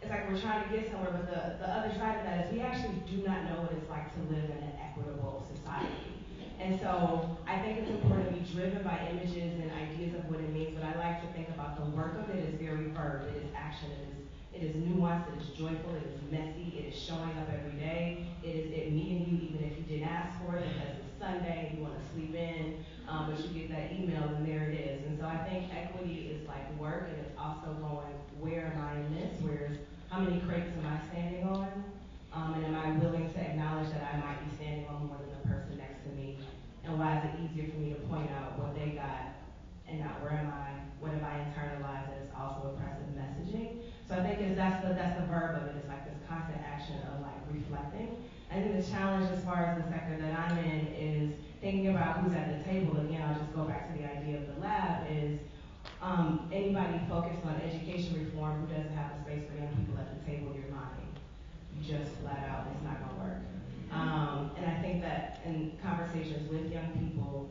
it's like we're trying to get somewhere, but the, the other side of that is we actually do not know what it's like to live in an equitable society. And so I think it's important to be driven by images and ideas of what it means, but I like to think about the work of it is very verb, it is action, it is it is nuanced, it is joyful, it is messy, it is showing up every day, it is it meeting you even if you didn't ask for it because it's Sunday you want to sleep in, um, but you get that email and there it is. And so I think equity is like work and it's also going, where am I in this? Where's how many crates am I standing on? Um, and am I willing to acknowledge that I might be standing on more than the person next to me? And why is it easier for me to point out what they got and not where am I? What have I internalized that is also oppressive messaging? So I think it's, that's the that's the verb of it. It's like this constant action of like reflecting. I think the challenge as far as the sector that I'm in is thinking about who's at the table. Again, I'll just go back to the idea of the lab is um, anybody focused on education reform who doesn't have a space for young people at the table, you're lying. You just flat out, it's not gonna work. Um, and I think that in conversations with young people,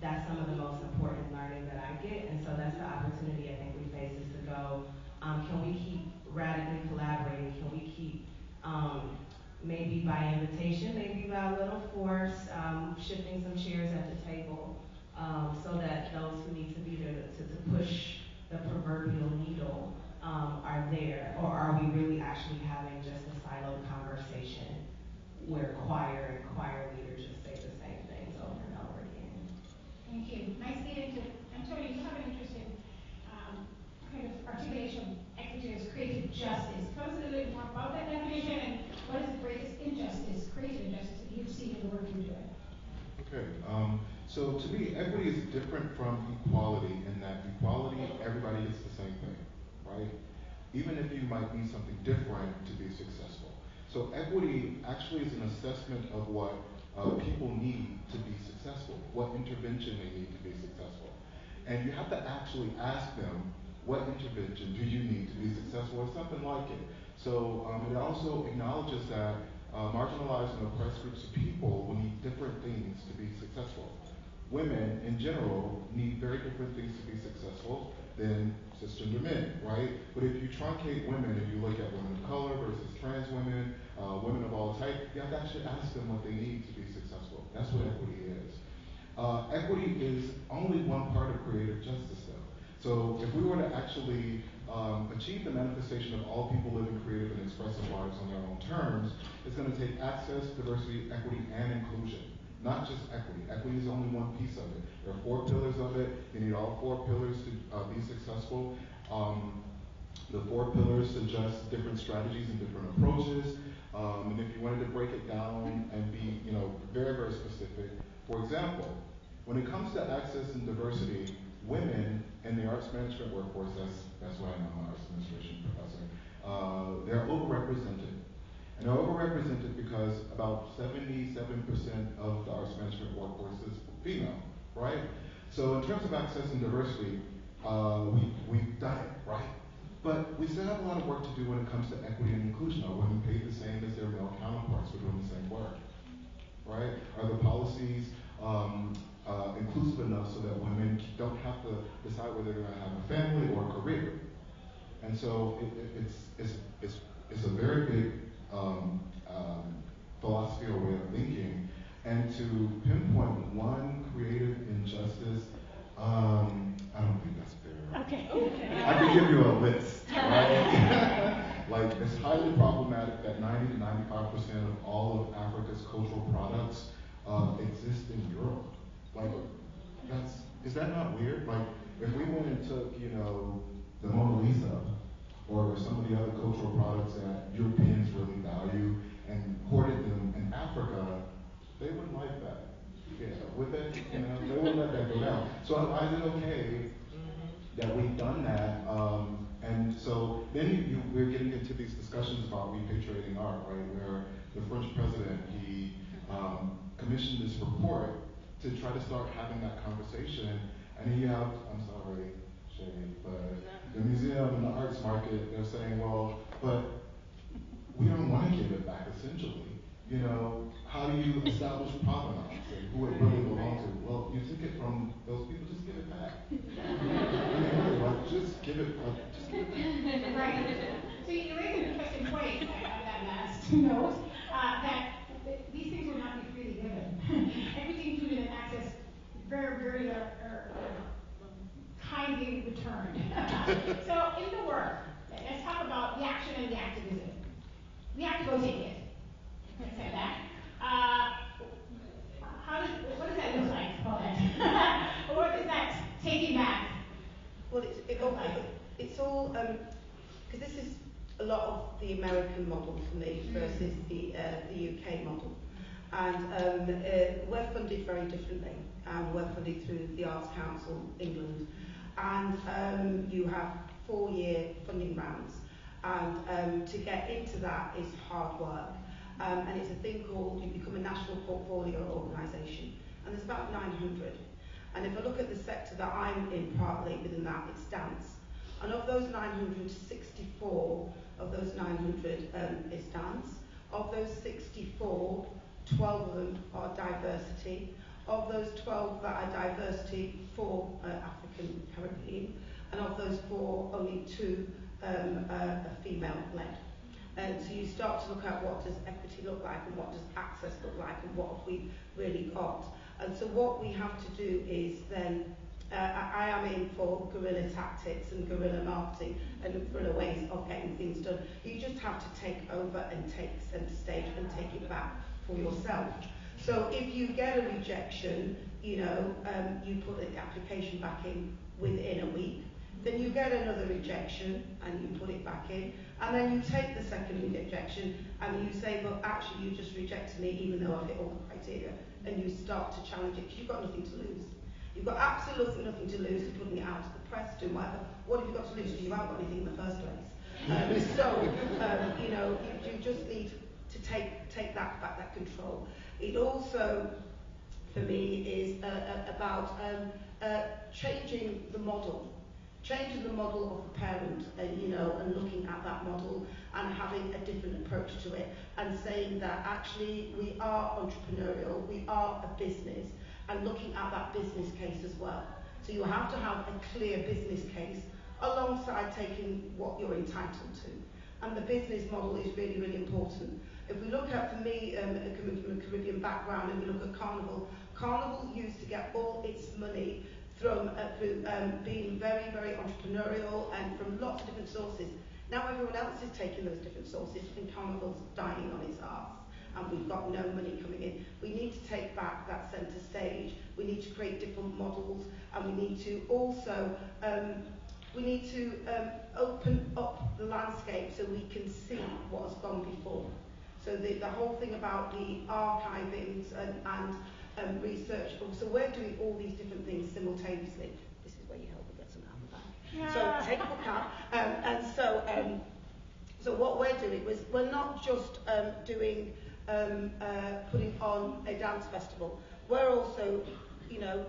that's some of the most important learning that I get. And so that's the opportunity I think we face is to go, um, can we keep radically collaborating? Can we keep, um, maybe by invitation, maybe by a little force, um, shifting some chairs at the table, um, so that those who need to be there to, to push the proverbial needle um, are there? Or are we really actually having just a siloed conversation where choir and choir leaders just say the same things over and over again? Thank you. Nice lead into, Antonio, you have an interesting um, kind of articulation. Equity is creative justice. Tell us a little bit more about that definition and what is the greatest injustice, creative injustice that you've seen in the work you're doing? Okay, um, so to me, equity is different from equality in that equality, everybody gets the same thing, right? Even if you might need something different to be successful. So equity actually is an assessment of what uh, people need to be successful, what intervention they need to be successful. And you have to actually ask them, what intervention do you need to be successful, or something like it. So um, it also acknowledges that uh, marginalized and oppressed groups of people will need different things to be successful. Women, in general, need very different things to be successful than cisgender men, right? But if you truncate women, if you look at women of color versus trans women, uh, women of all types, you have to actually ask them what they need to be successful. That's what equity is. Uh, equity is only one part of creative justice, though. So if we were to actually um, achieve the manifestation of all people living creative and expressive lives on their own terms, it's going to take access, diversity, equity, and inclusion. Not just equity. Equity is only one piece of it. There are four pillars of it. You need all four pillars to uh, be successful. Um, the four pillars suggest different strategies and different approaches. Um, and if you wanted to break it down and be, you know, very, very specific, for example, when it comes to access and diversity, women in the arts management workforce, that's, that's why I'm an arts administration professor, uh, they're overrepresented. And they're overrepresented because about 77% of the arts management workforce is female, right? So in terms of access and diversity, uh, we, we've done it, right? But we still have a lot of work to do when it comes to equity and inclusion. Are women paid the same as their male counterparts for doing the same work? Right? Are the policies um, uh, inclusive enough so that women don't have to decide whether they're going to have a family or a career. And so it, it, it's, it's, it's, it's a very big um, um, philosophy or way of thinking. And to pinpoint one creative injustice Um, I don't think that's fair. Okay. I can give you a list, right? like, it's highly problematic that 90 to 95 percent of all of Africa's cultural products uh, exist in Europe. Like, that's is that not weird? Like, if we went and took, you know, the Mona Lisa or some of the other cultural products that Europeans really value and hoarded them in Africa, they wouldn't like that. Yeah, would they? You know, they wouldn't let that go down. So why is it okay that we've done that? Um, and so then you, you, we're getting into these discussions about repatriating art, right? Where the French president he um, commissioned this report to try to start having that conversation. And you have, I'm sorry, But the museum and the arts market, they're saying, well, but we don't want to give it back essentially. You know, how do you establish provenance and who it really belongs to? Well, you took it from those people, just give it back. I mean, really, like, just give it, just give it back. Right. So you raise an interesting point on that last note, uh, that these things will not be freely given. Everything included in access, very, very, uh, kindly returned. so in the work, let's talk about the action and the activism. We have to go take it. Let's say that. Uh, how does, what does that look like, what is that taking back? Well, it's, it, all- it's all, because this is a lot of the American model for me versus the, uh, the UK model. And um, uh, we're funded very differently. Um, we're funded through the Arts Council England. And um, you have four-year funding rounds. And um, to get into that is hard work. Um, and it's a thing called, you become a national portfolio organisation. And there's about 900. And if I look at the sector that I'm in partly within that, it's dance. And of those 964, of those 900 um, is dance. Of those 64, 12 of them are diversity. Of those 12 that are diversity, four are African Caribbean. And of those four, only two um, are, are female led. And so you start to look at what does equity look like and what does access look like and what have we really got. And so what we have to do is then, uh, I, I am in for guerrilla tactics and guerrilla marketing and guerrilla ways of getting things done. You just have to take over and take centre stage and take it back for yourself. So if you get a rejection, you know, um, you put the application back in within a week, then you get another rejection and you put it back in, and then you take the second rejection and you say, well, actually, you just rejected me even though I fit all the criteria, and you start to challenge it because you've got nothing to lose. You've got absolutely nothing to lose to putting it out to the press, doing whatever. What have you got to lose? Because you haven't got anything in the first place. Um, so, um, you know, you, you just need to take, take that back, that control. It also for me is uh, uh, about um, uh, changing the model. Changing the model of the parent, uh, you know, and looking at that model and having a different approach to it and saying that actually we are entrepreneurial, we are a business, and looking at that business case as well. So you have to have a clear business case alongside taking what you're entitled to. And the business model is really, really important. If we look at, for me, um, coming from a Caribbean background, and we look at Carnival, Carnival used to get all its money from uh, through um, being very, very entrepreneurial and from lots of different sources. Now everyone else is taking those different sources and Carnival's dying on its arse and we've got no money coming in. We need to take back that centre stage. We need to create different models and we need to also um, we need to um, open up the landscape so we can see what has gone before. So the, the whole thing about the archivings and, and um, research. So we're doing all these different things simultaneously. This is where you help me get some out of the bag. Yeah. So take a book out. Um, and so, um, so what we're doing was we're not just um, doing um, uh, putting on a dance festival. We're also, you know,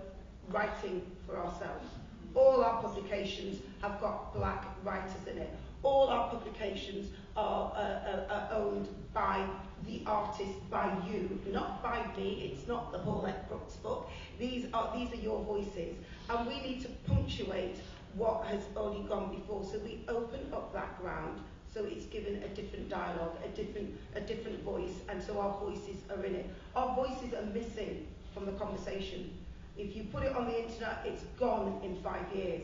writing for ourselves. All our publications have got black writers in it. All our publications are, uh, uh, are owned by the artist, by you, not by me. It's not the Paulette Brooks book. These are these are your voices, and we need to punctuate what has already gone before. So we open up that ground so it's given a different dialogue, a different a different voice, and so our voices are in it. Our voices are missing from the conversation. If you put it on the internet, it's gone in five years.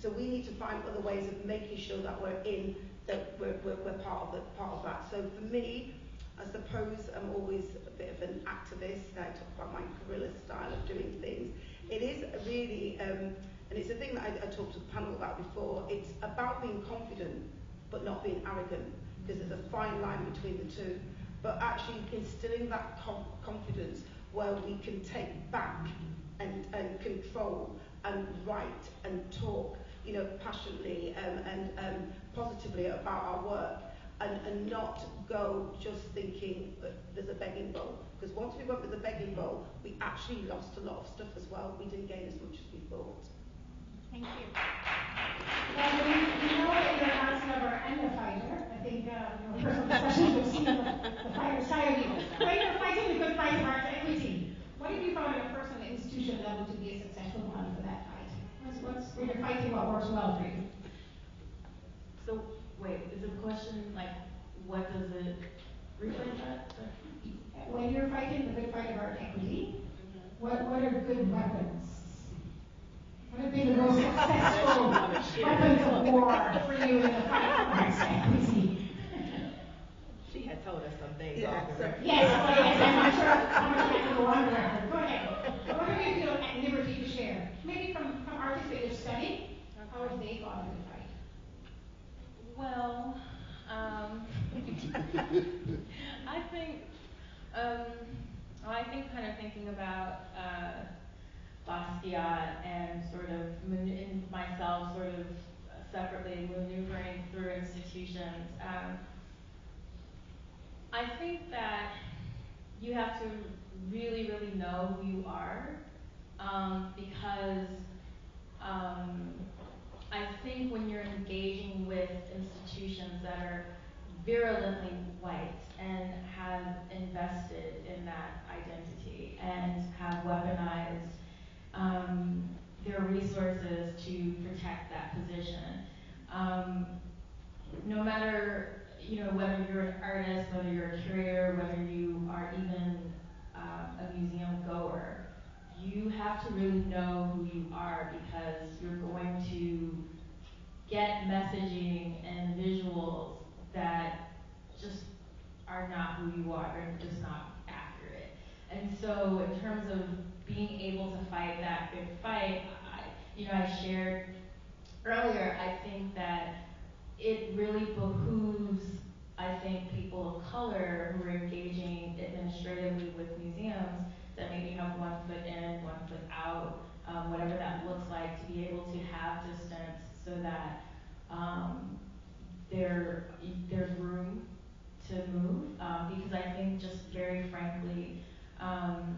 So we need to find other ways of making sure that we're in, that we're, we're, we're part, of the, part of that. So for me, I suppose I'm always a bit of an activist. I talk about my guerrilla style of doing things. It is really, um, and it's a thing that I, I talked to the panel about before, it's about being confident but not being arrogant because there's a fine line between the two. But actually instilling that confidence where we can take back and, and control and write and talk you know, passionately um, and um, positively about our work and, and not go just thinking that there's a begging bowl. Because once we went with the begging bowl, we actually lost a lot of stuff as well. We didn't gain as much as we thought. Thank you. Well, we, we know that you're an arts lover and a fighter. I think, uh, you know, personal discussions will see the, the fighter side of you. When you're fighting the good fight of arts equity, what have you found at a personal institution level to be a successful one for that fight? What's, what's, when you're fighting what works well for you? So, wait, is the question like, what does it, rephrase that? When you're fighting the good fight of art equity, what, what are good weapons? What have been the most successful weapons of war for you in the fight for arts equity? She had told us some things Yeah, off the so- record. Yes, I'm not sure how much I can go on the record. Go ahead. What do you feel at liberty to share? Maybe from, from artists that you've studied, how have they a good fight? Well, um, I think, um, well, I think kind of thinking about uh, Basquiat and sort of in myself sort of separately maneuvering through institutions. Um, I think that you have to really, really know who you are um, because um, I think when you're engaging with institutions that are virulently white and have invested in that identity and have weaponized um, their resources to protect that position, um, no matter you know whether you're an artist, whether you're a curator, whether you are even um, a museum goer, you have to really know who you are because you're going to get messaging and visuals that just are not who you are and just not accurate. And so in terms of being able to fight that good fight, I, you know, I shared earlier, I think that it really behooves, I think, people of color who are engaging administratively with museums that maybe have one foot in, one foot out, um, whatever that looks like, to be able to have distance so that um, there there's room to move. Um, because I think, just very frankly, um,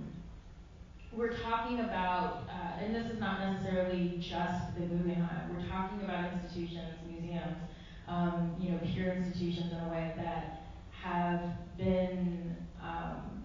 we're talking about, uh, and this is not necessarily just the Guggenheim. We're talking about institutions, museums, um, you know, peer institutions in a way that have been um,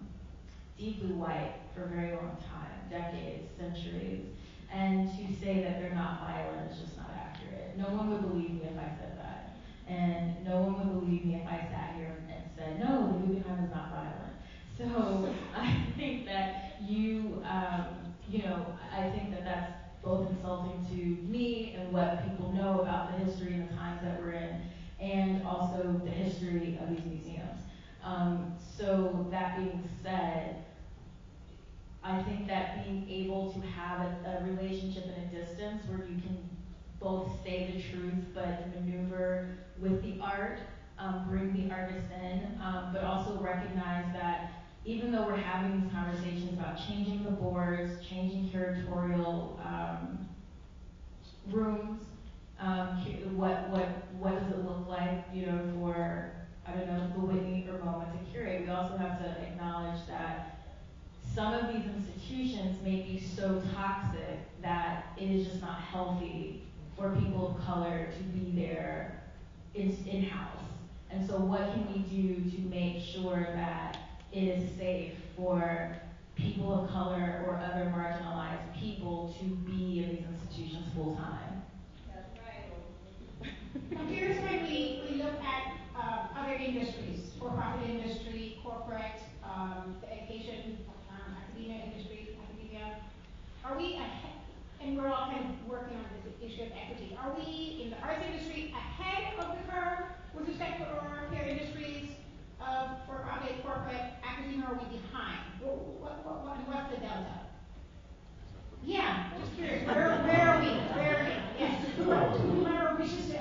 deeply white for a very long time, decades, centuries. And to say that they're not violent is just not accurate. No one would believe me if I said that. And no one would believe me if I sat here and said, no, the Guggenheim is not violent. So I think that you, um, you know, I think that that's both insulting to me and what people know about the history and the times that we're in, and also the history of these museums. Um, so that being said, I think that being able to have a, a relationship in a distance where you can both say the truth but maneuver with the art, um, bring the artist in, um, but also recognize that even though we're having these conversations about changing the boards, changing curatorial um, rooms, um, what what what does it look like, you know, for I don't know the Whitney or MoMA to curate? We also have to acknowledge that some of these institutions may be so toxic that it is just not healthy for people of color to be there in in-house. And so what can we do to make sure that it is safe for people of color or other marginalized people to be in these institutions full time? I'm curious when we, we look at other industries, for-profit industry, corporate, um, the education, um, academia industry, academia. Are we ahead, and we're all kind of working on this issue of equity, are we in the arts industry ahead of the curve with respect to our peer industries uh, of for-profit, corporate, academia, or are we behind? What, what, what, what, what's the delta? Yeah, just curious. Where, where are we? Where are we? Yes. Whoever wishes to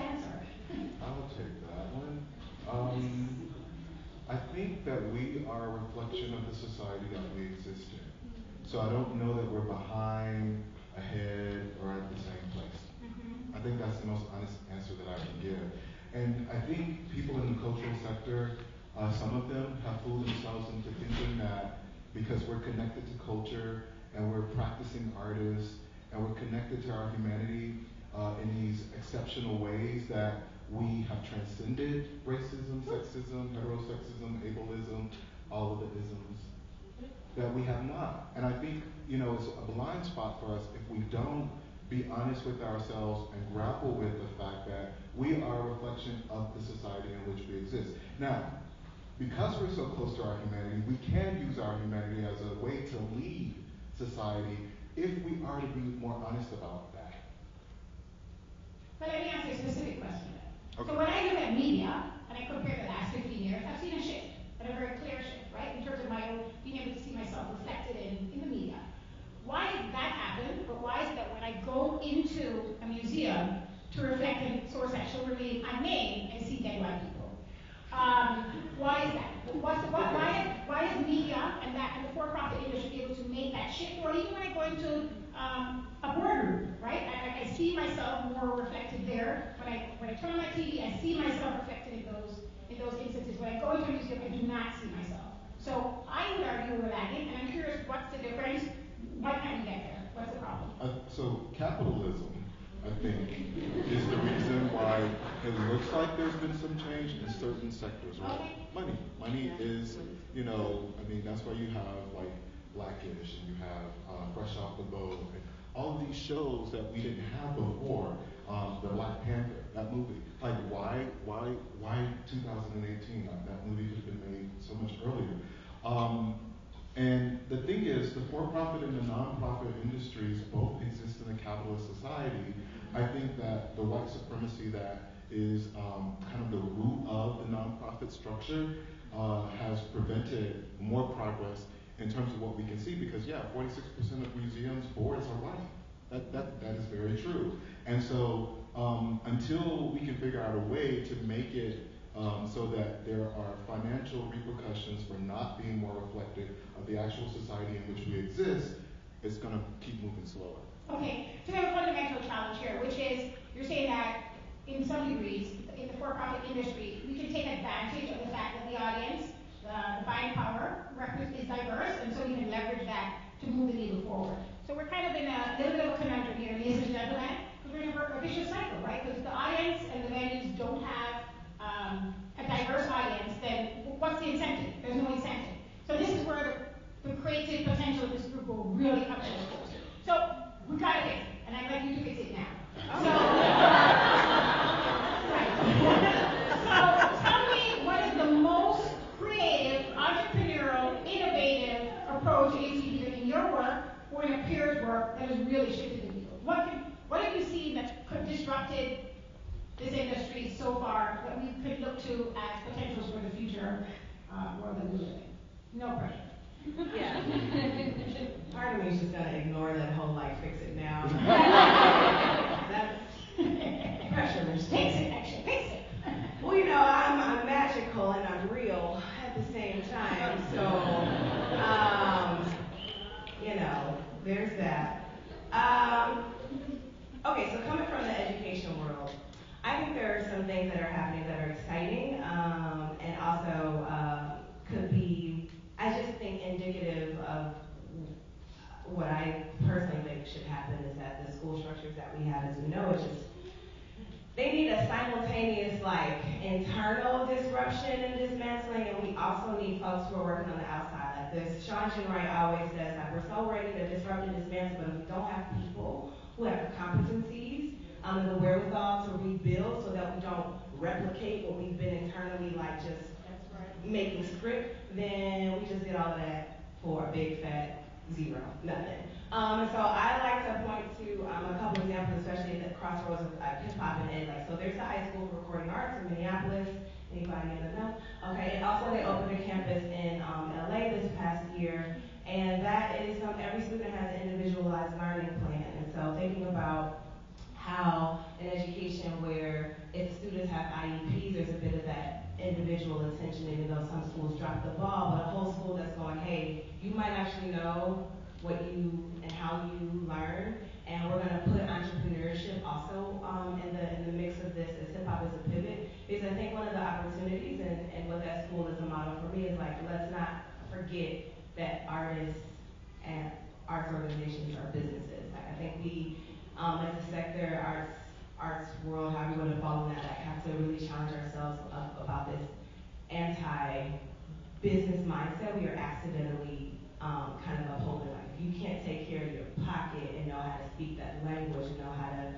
think that we are a reflection of the society that we exist in. So I don't know that we're behind, ahead, or at the same place. Mm-hmm. I think that's the most honest answer that I can give. And I think people in the cultural sector, uh, some of them have fooled themselves into thinking that because we're connected to culture and we're practicing artists and we're connected to our humanity uh, in these exceptional ways that we have transcended racism, sexism, heterosexism, ableism, all of the isms. That we have not. And I think, you know, it's a blind spot for us if we don't be honest with ourselves and grapple with the fact that we are a reflection of the society in which we exist. Now, because we're so close to our humanity, we can use our humanity as a way to lead society if we are to be more honest about that. But let me ask you a specific question. Okay. So when I look at media, and I compare the last 15 years, I've seen a shift, and a very clear shift, right? In terms of my own, being able to see myself reflected in, in the media. Why did that happen? But why is it that when I go into a museum to reflect in source that shall remain unnamed, I see dead white people? Um, why is that? What's the, why, why is media and that and the for-profit industry able to make that shift? Or even when I go into um, a boardroom, right? See myself more reflected there. When I when I turn on my TV, I see myself reflected in those in those instances. When I go into a museum, I do not see myself. So I would argue we're lagging, and I'm curious, what's the difference? Why can't we get there? What's the problem? Uh, so capitalism, I think, is the reason why it looks like there's been some change in certain sectors, right? Okay. Money. Money is, you know, I mean, that's why you have like Blackish and you have uh, Fresh Off the Boat and all these shows that we didn't have before. Um, the Black Panther, that movie. Like, why, why, why 2018? Like, that movie could have been made so much earlier. Um, and the thing is, the for-profit and the non-profit industries both exist in a capitalist society. I think that the white supremacy that is um, kind of the root of the nonprofit structure uh, has prevented more progress in terms of what we can see. Because yeah, 46% of museums boards are white. That, that, that is very true. And so um, until we can figure out a way to make it um, so that there are financial repercussions for not being more reflective of the actual society in which we exist, it's going to keep moving slower. Okay, so have a fundamental challenge here, which is you're saying that in some degrees, in the for-profit industry, we can take advantage of the fact that the audience, the buying power is diverse, and so we can leverage that to move the needle forward. So we're kind of in a little bit of a conundrum here, ladies and gentlemen, because we're in a, vicious cycle, right? Because the audience and the venues don't have um, a diverse audience, then what's the incentive? There's no incentive. So this is where the, creative potential of this group will really come to the. So we gotta fix it, and I'd like you to fix it now. So, right. so tell me what is the most creative, entrepreneurial, innovative approach you see either in your work or in a peer's work that has really shifted the needle. What can, what have you seen that's disrupted this industry so far that we could look to as potentials for the future uh, world that we live in? No pressure. Yeah. Part of me is just gonna ignore that whole like fix it now. That's pressure Fix machine. it, actually, fix it. Well, you know, I'm, I'm magical and I'm real at the same time, so, um, you know, there's that. Um, okay, so coming from the education world, I think there are some things that are happening that are exciting, um, and also, uh, could be, I just think indicative of what I personally think should happen is that the school structures that we have, as we know, it's just they need a simultaneous like internal disruption and dismantling, and we also need folks who are working on the outside. Like this, Sean Wright always says, that we're so ready to disrupt and dismantle, but if we don't have people who have the competencies um, and the wherewithal to rebuild, so that we don't replicate what we've been internally like just making script, then we just did all that for a big fat zero, nothing. Um, so I like to point to um, a couple examples, especially at the crossroads of uh, hip hop and ed. Like, so there's the High School of Recording Arts in Minneapolis. Anybody in the know? Okay, and also they opened a campus in um, LA this past year, and that is um, every student has an individualized learning plan. And so thinking about how an education where if students have IEPs, there's a bit of that individual attention, even though some schools drop the ball, but a whole school that's going, hey, you might actually know what you and how you learn, and we're gonna put entrepreneurship also um, in the in the mix of this as hip hop is a pivot. Because I think one of the opportunities and, and what that school is a model for me is like let's not forget that artists and arts organizations are businesses. Like I think we um, as a sector, arts arts world, however you want to follow that, like have to really challenge ourselves up about this anti-business mindset we are accidentally um, kind of upholding. Like if you can't take care of your pocket and know how to speak that language and know how to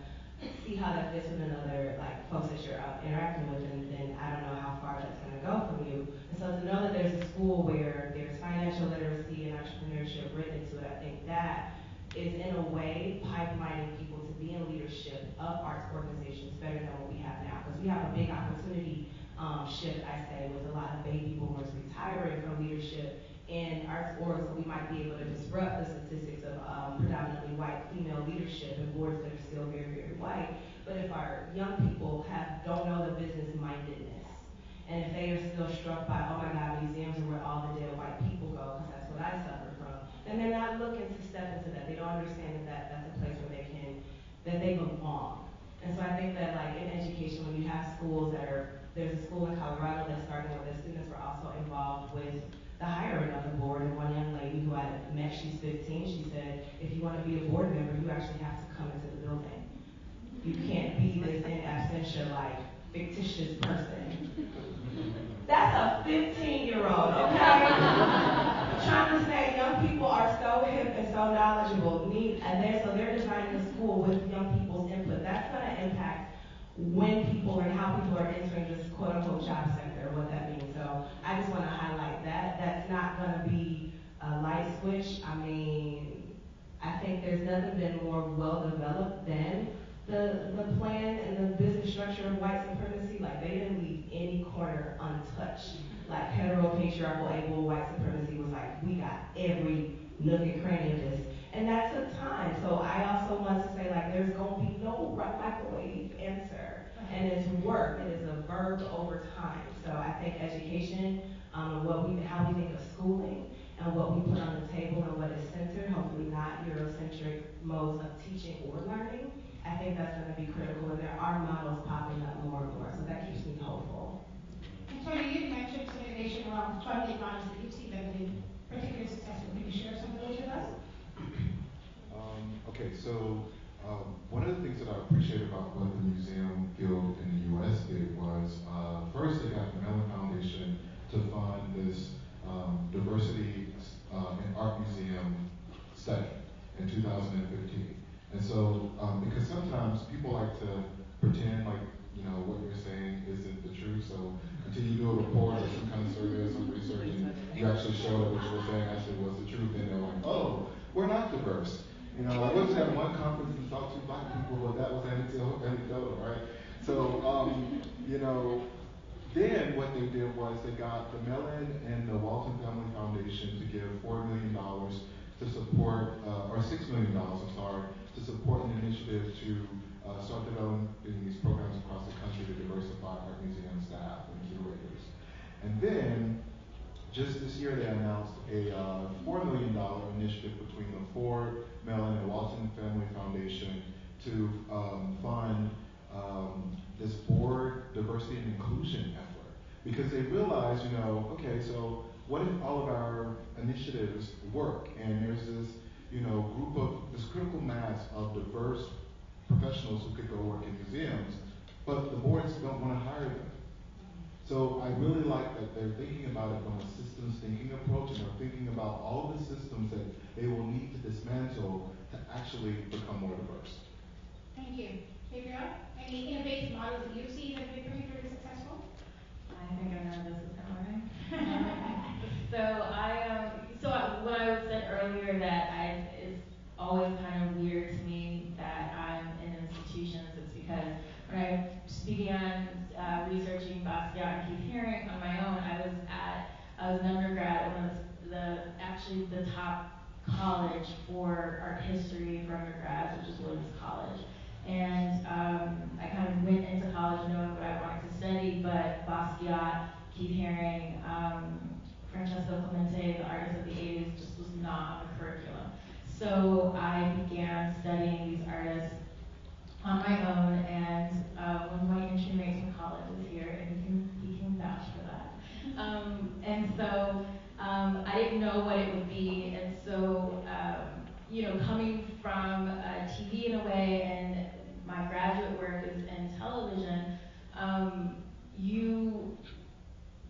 see how that fits with another like folks that you're interacting with, and then I don't know how far that's going to go from you. And so to know that there's a school where there's financial literacy and entrepreneurship written into it, I think that is in a way pipelining people to be in leadership of arts organizations better than what we have now. Because we have a big opportunity um, shift, I say, with a lot of baby boomers retiring from leadership in arts orgs, so we might be able to disrupt the statistics of um, predominantly white female leadership in boards that are still very, very white. But if our young people have don't know the business mindedness, and if they are still struck by, oh my God, museums are where all the dead white people go, because that's what I suffer from, then they're not looking to step into that. They don't understand that, that that's a place where they can, that they belong. And so I think that like in education, when you have schools that are, there's a school in Colorado that's starting where the students were also involved with the hiring of the board. And one young lady who I met, she's 15, she said, if you want to be a board member, you actually have to come into the building. You can't be this in absentia, like, fictitious person. That's a 15 year old, okay? Trying to say young people are so hip and so knowledgeable, and they're, so they're designing the school with young people's input. That's going to impact when people and how people are entering this quote unquote job sector, what that means. So I just want to highlight that. That's not going to be a light switch. I mean, I think there's nothing been more well developed than the, the plan and the business structure of white supremacy. Like they didn't leave any corner untouched. Like hetero patriarchal able white supremacy was like, we got every nook and cranny of this. And that took time. So I also want to say like there's gonna be no microwave answer. And it's work. It is a verb over time. So I think education, um, what we how we think of schooling and what we put on the table and what is centered, hopefully not Eurocentric modes of teaching or learning. I think that's going to be critical, and there are models popping up more and more, so that keeps me hopeful. And Tony, you mentioned some innovation around funding models that you've seen that have been particularly successful. Can you share some of those with us? Um, okay, so um, one of the things that I appreciate about what the museum guild in the U.S. did was uh, first they got the Mellon Foundation to fund this um, diversity uh, in art museum study in 2015. And so, um, because sometimes people like to pretend like you know what you're saying isn't the truth. So until you do a report or some kind of survey or some research, and you actually show that what you were saying actually was the truth, then they're like, oh, we're not diverse. You know, I to that one conference and talked to black people, but that was anecdotal, anecdotal right? So, um, you know, then what they did was they got the Mellon and the Walton Family Foundation to give $4 million to support, uh, or $6 million, I'm sorry, to support an initiative to uh, start developing these programs across the country to diversify art museum staff and curators. And then, just this year, they announced a uh, $4 million initiative between the Ford, Mellon, and Walton Family Foundation to um, fund um, this board diversity and inclusion effort. Because they realized, you know, okay, so what if all of our initiatives work and there's this, you know, group of, this critical mass of diverse professionals who could go work in museums, but the boards don't want to hire them. So I really like that they're thinking about it from a systems thinking approach and they're thinking about all the systems that they will need to dismantle to actually become more diverse. Thank you. Gabriel, any innovative models that you've seen that have been particularly successful? I think I know this is coming. so I um so I, when I said earlier that I it's always kind of weird to me that I'm in institutions. It's because when I began uh, researching Basquiat and Keith Haring on my own, I was at I was an undergrad at one of the, the actually the top college for art history for undergrads, which is Williams College. And um, I kind of went into college knowing what I wanted to study, but Basquiat, Keith Haring, um, Francesco Clemente, the artists of the 80s, just was not on the curriculum. So I began studying these artists on my own, and uh, one of my mates from college is here, and he can, he can vouch for that. Um, and so um, I didn't know what it would be, and so um, you know, coming from uh, TV in a way, and my graduate work is in television, um, you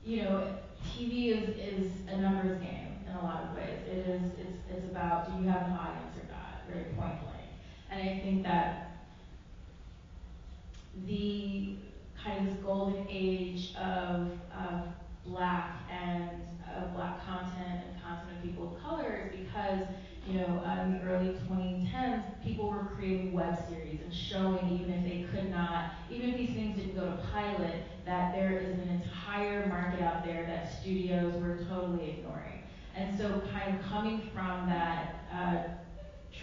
you know, TV is, is a numbers game in a lot of ways. It is it's, it's about do you have an audience or not, very point blank. And I think that the kind of this golden age of, of black and of black content and content of people of color is because, you know, in the early 2010s, people were creating web series and showing, even if they could not, even if these things didn't go to pilot, that there is an entire market out there that studios were totally ignoring. And so kind of coming from that uh,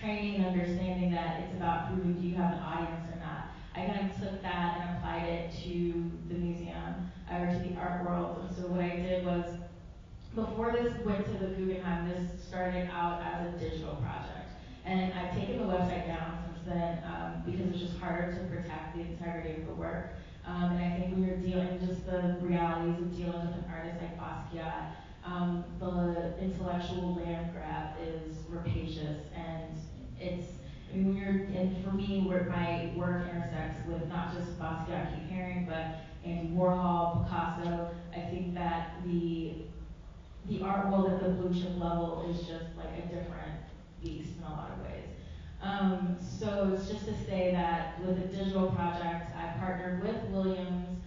training and understanding that it's about proving do you have an audience or not, I kind of took that and applied it to the museum uh, or to the art world. And so what I did was, before this went to the Guggenheim, this started out as a digital project. And I've taken the website down since then um, because it's just harder to protect the integrity of the work. Um, and I think when you're dealing just the realities of dealing with an artist like Basquiat, the intellectual land grab is rapacious and it's I mean, you're, and for me, where my work intersects with not just Basquiat, Keith Haring, but Andy Warhol, Picasso, I think that the the art world at the blue chip level is just like a different beast in a lot of ways. Um, so it's just to say that with a digital project, I partnered with Williams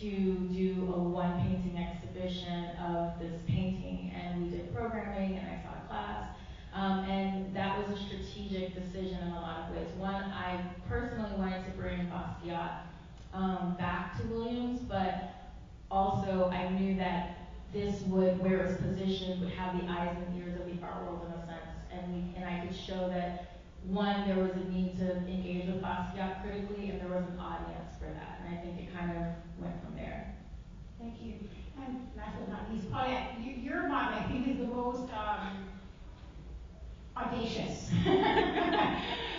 to do a one painting exhibition of this painting, and we did programming, and I taught a class. Um, and that was a strategic decision in a lot of ways. One, I personally wanted to bring Basquiat um, back to Williams, but also I knew that this would, where it was positioned, would have the eyes and ears of the art world in a sense, and we, and I could show that one, there was a need to engage with Basquiat critically, and there was an audience for that, and I think it kind of went from there. Thank you. And last but not least, Paulette, you, your model, I think, is the most um, audacious.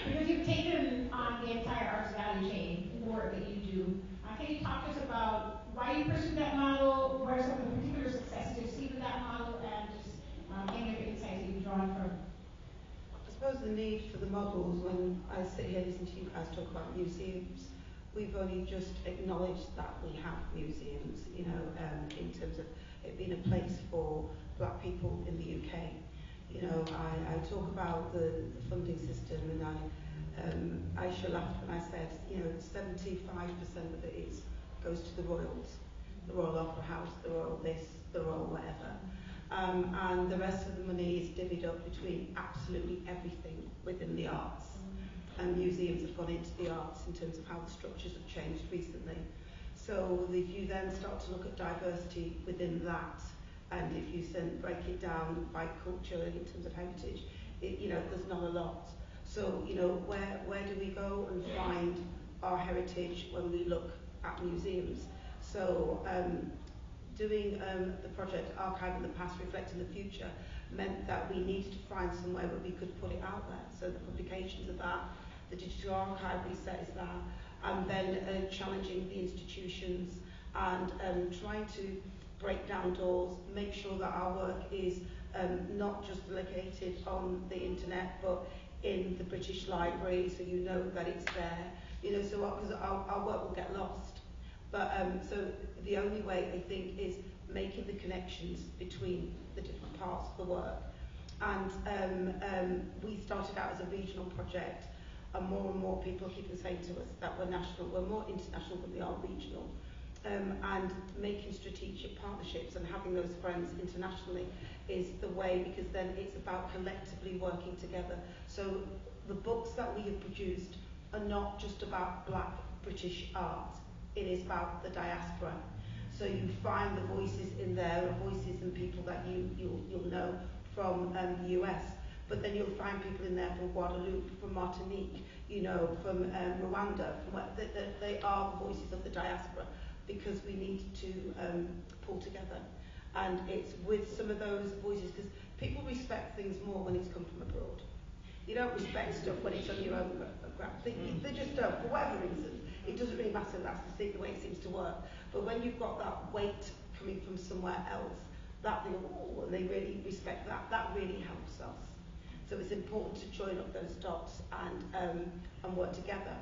because you've taken on the entire arts value chain in the work that you do. Uh, can you talk to us about why you pursued that model, what are some of the particular successes you've seen with that model, and just um, any of the insights that you've drawn from I suppose the need for the models, when I sit here listening to you guys talk about museums, we've only just acknowledged that we have museums, you know, um, in terms of it being a place for black people in the UK. You know, I, I talk about the, the funding system and I, um, Aisha laughed when I said, you know, 75% of it is, goes to the Royals, the Royal Opera House, the Royal this, the Royal whatever. Um, and the rest of the money is divvied up between absolutely everything within the arts. And museums have gone into the arts in terms of how the structures have changed recently. So if you then start to look at diversity within that, and if you then break it down by culture in terms of heritage, it, you know, there's not a lot. So, you know, where, where do we go and find our heritage when we look at museums? So, um, doing um, the project Archive in the Past, Reflecting the Future meant that we needed to find somewhere where we could put it out there. So the publications of that, the digital archive resets that, and then uh, challenging the institutions and um, trying to break down doors, make sure that our work is um, not just located on the internet, but in the British Library, so you know that it's there. You know, so because our, our work will get lost. But um, so the only way I think is making the connections between the different parts of the work. And um, um, we started out as a regional project and more and more people keep saying to us that we're national, we're more international than we are regional. Um, and making strategic partnerships and having those friends internationally is the way because then it's about collectively working together. So the books that we have produced are not just about black British art, it is about the diaspora. So you find the voices in there, voices and people that you, you'll, you'll know from um, the US. But then you'll find people in there from Guadeloupe, from Martinique, you know, from um, Rwanda, from where, they, they, they are the voices of the diaspora because we need to um, pull together. And it's with some of those voices, because people respect things more when it's come from abroad. You don't respect stuff when it's on your own ground. They, they just don't, for whatever reason. It doesn't really matter, that's the, thing, the way it seems to work. But when you've got that weight coming from somewhere else, that they go, oh, and they really respect that, that really helps us. So it's important to join up those dots and, um, and work together.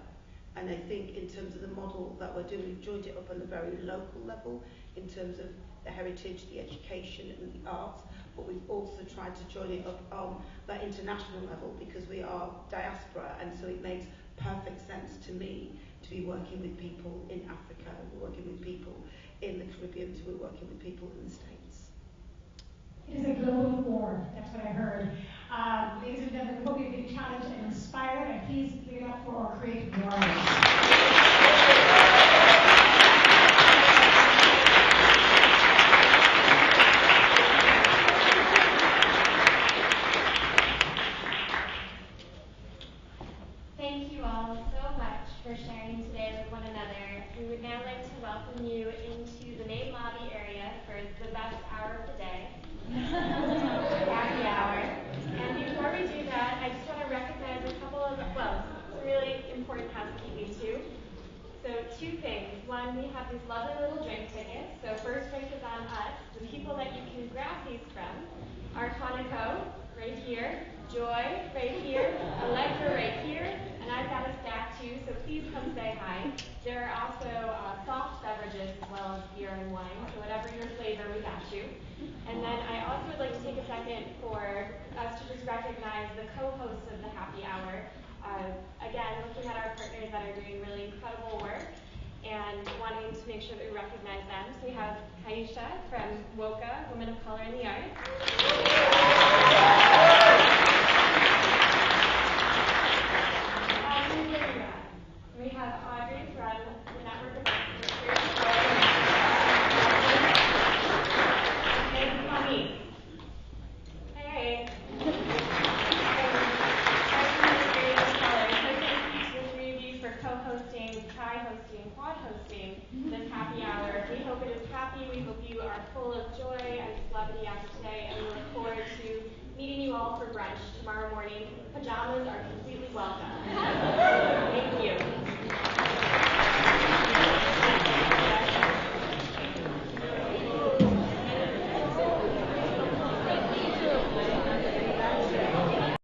And I think in terms of the model that we're doing, we've joined it up on the very local level in terms of the heritage, the education and the arts, but we've also tried to join it up on that international level because we are diaspora and so it makes perfect sense to me to be working with people in Africa, we're working with people in the Caribbean, so we're working with people in the States. It is a global war, that's what I heard. Um, ladies and gentlemen, hope you've been challenged and inspired, and please give it up for our creative warriors.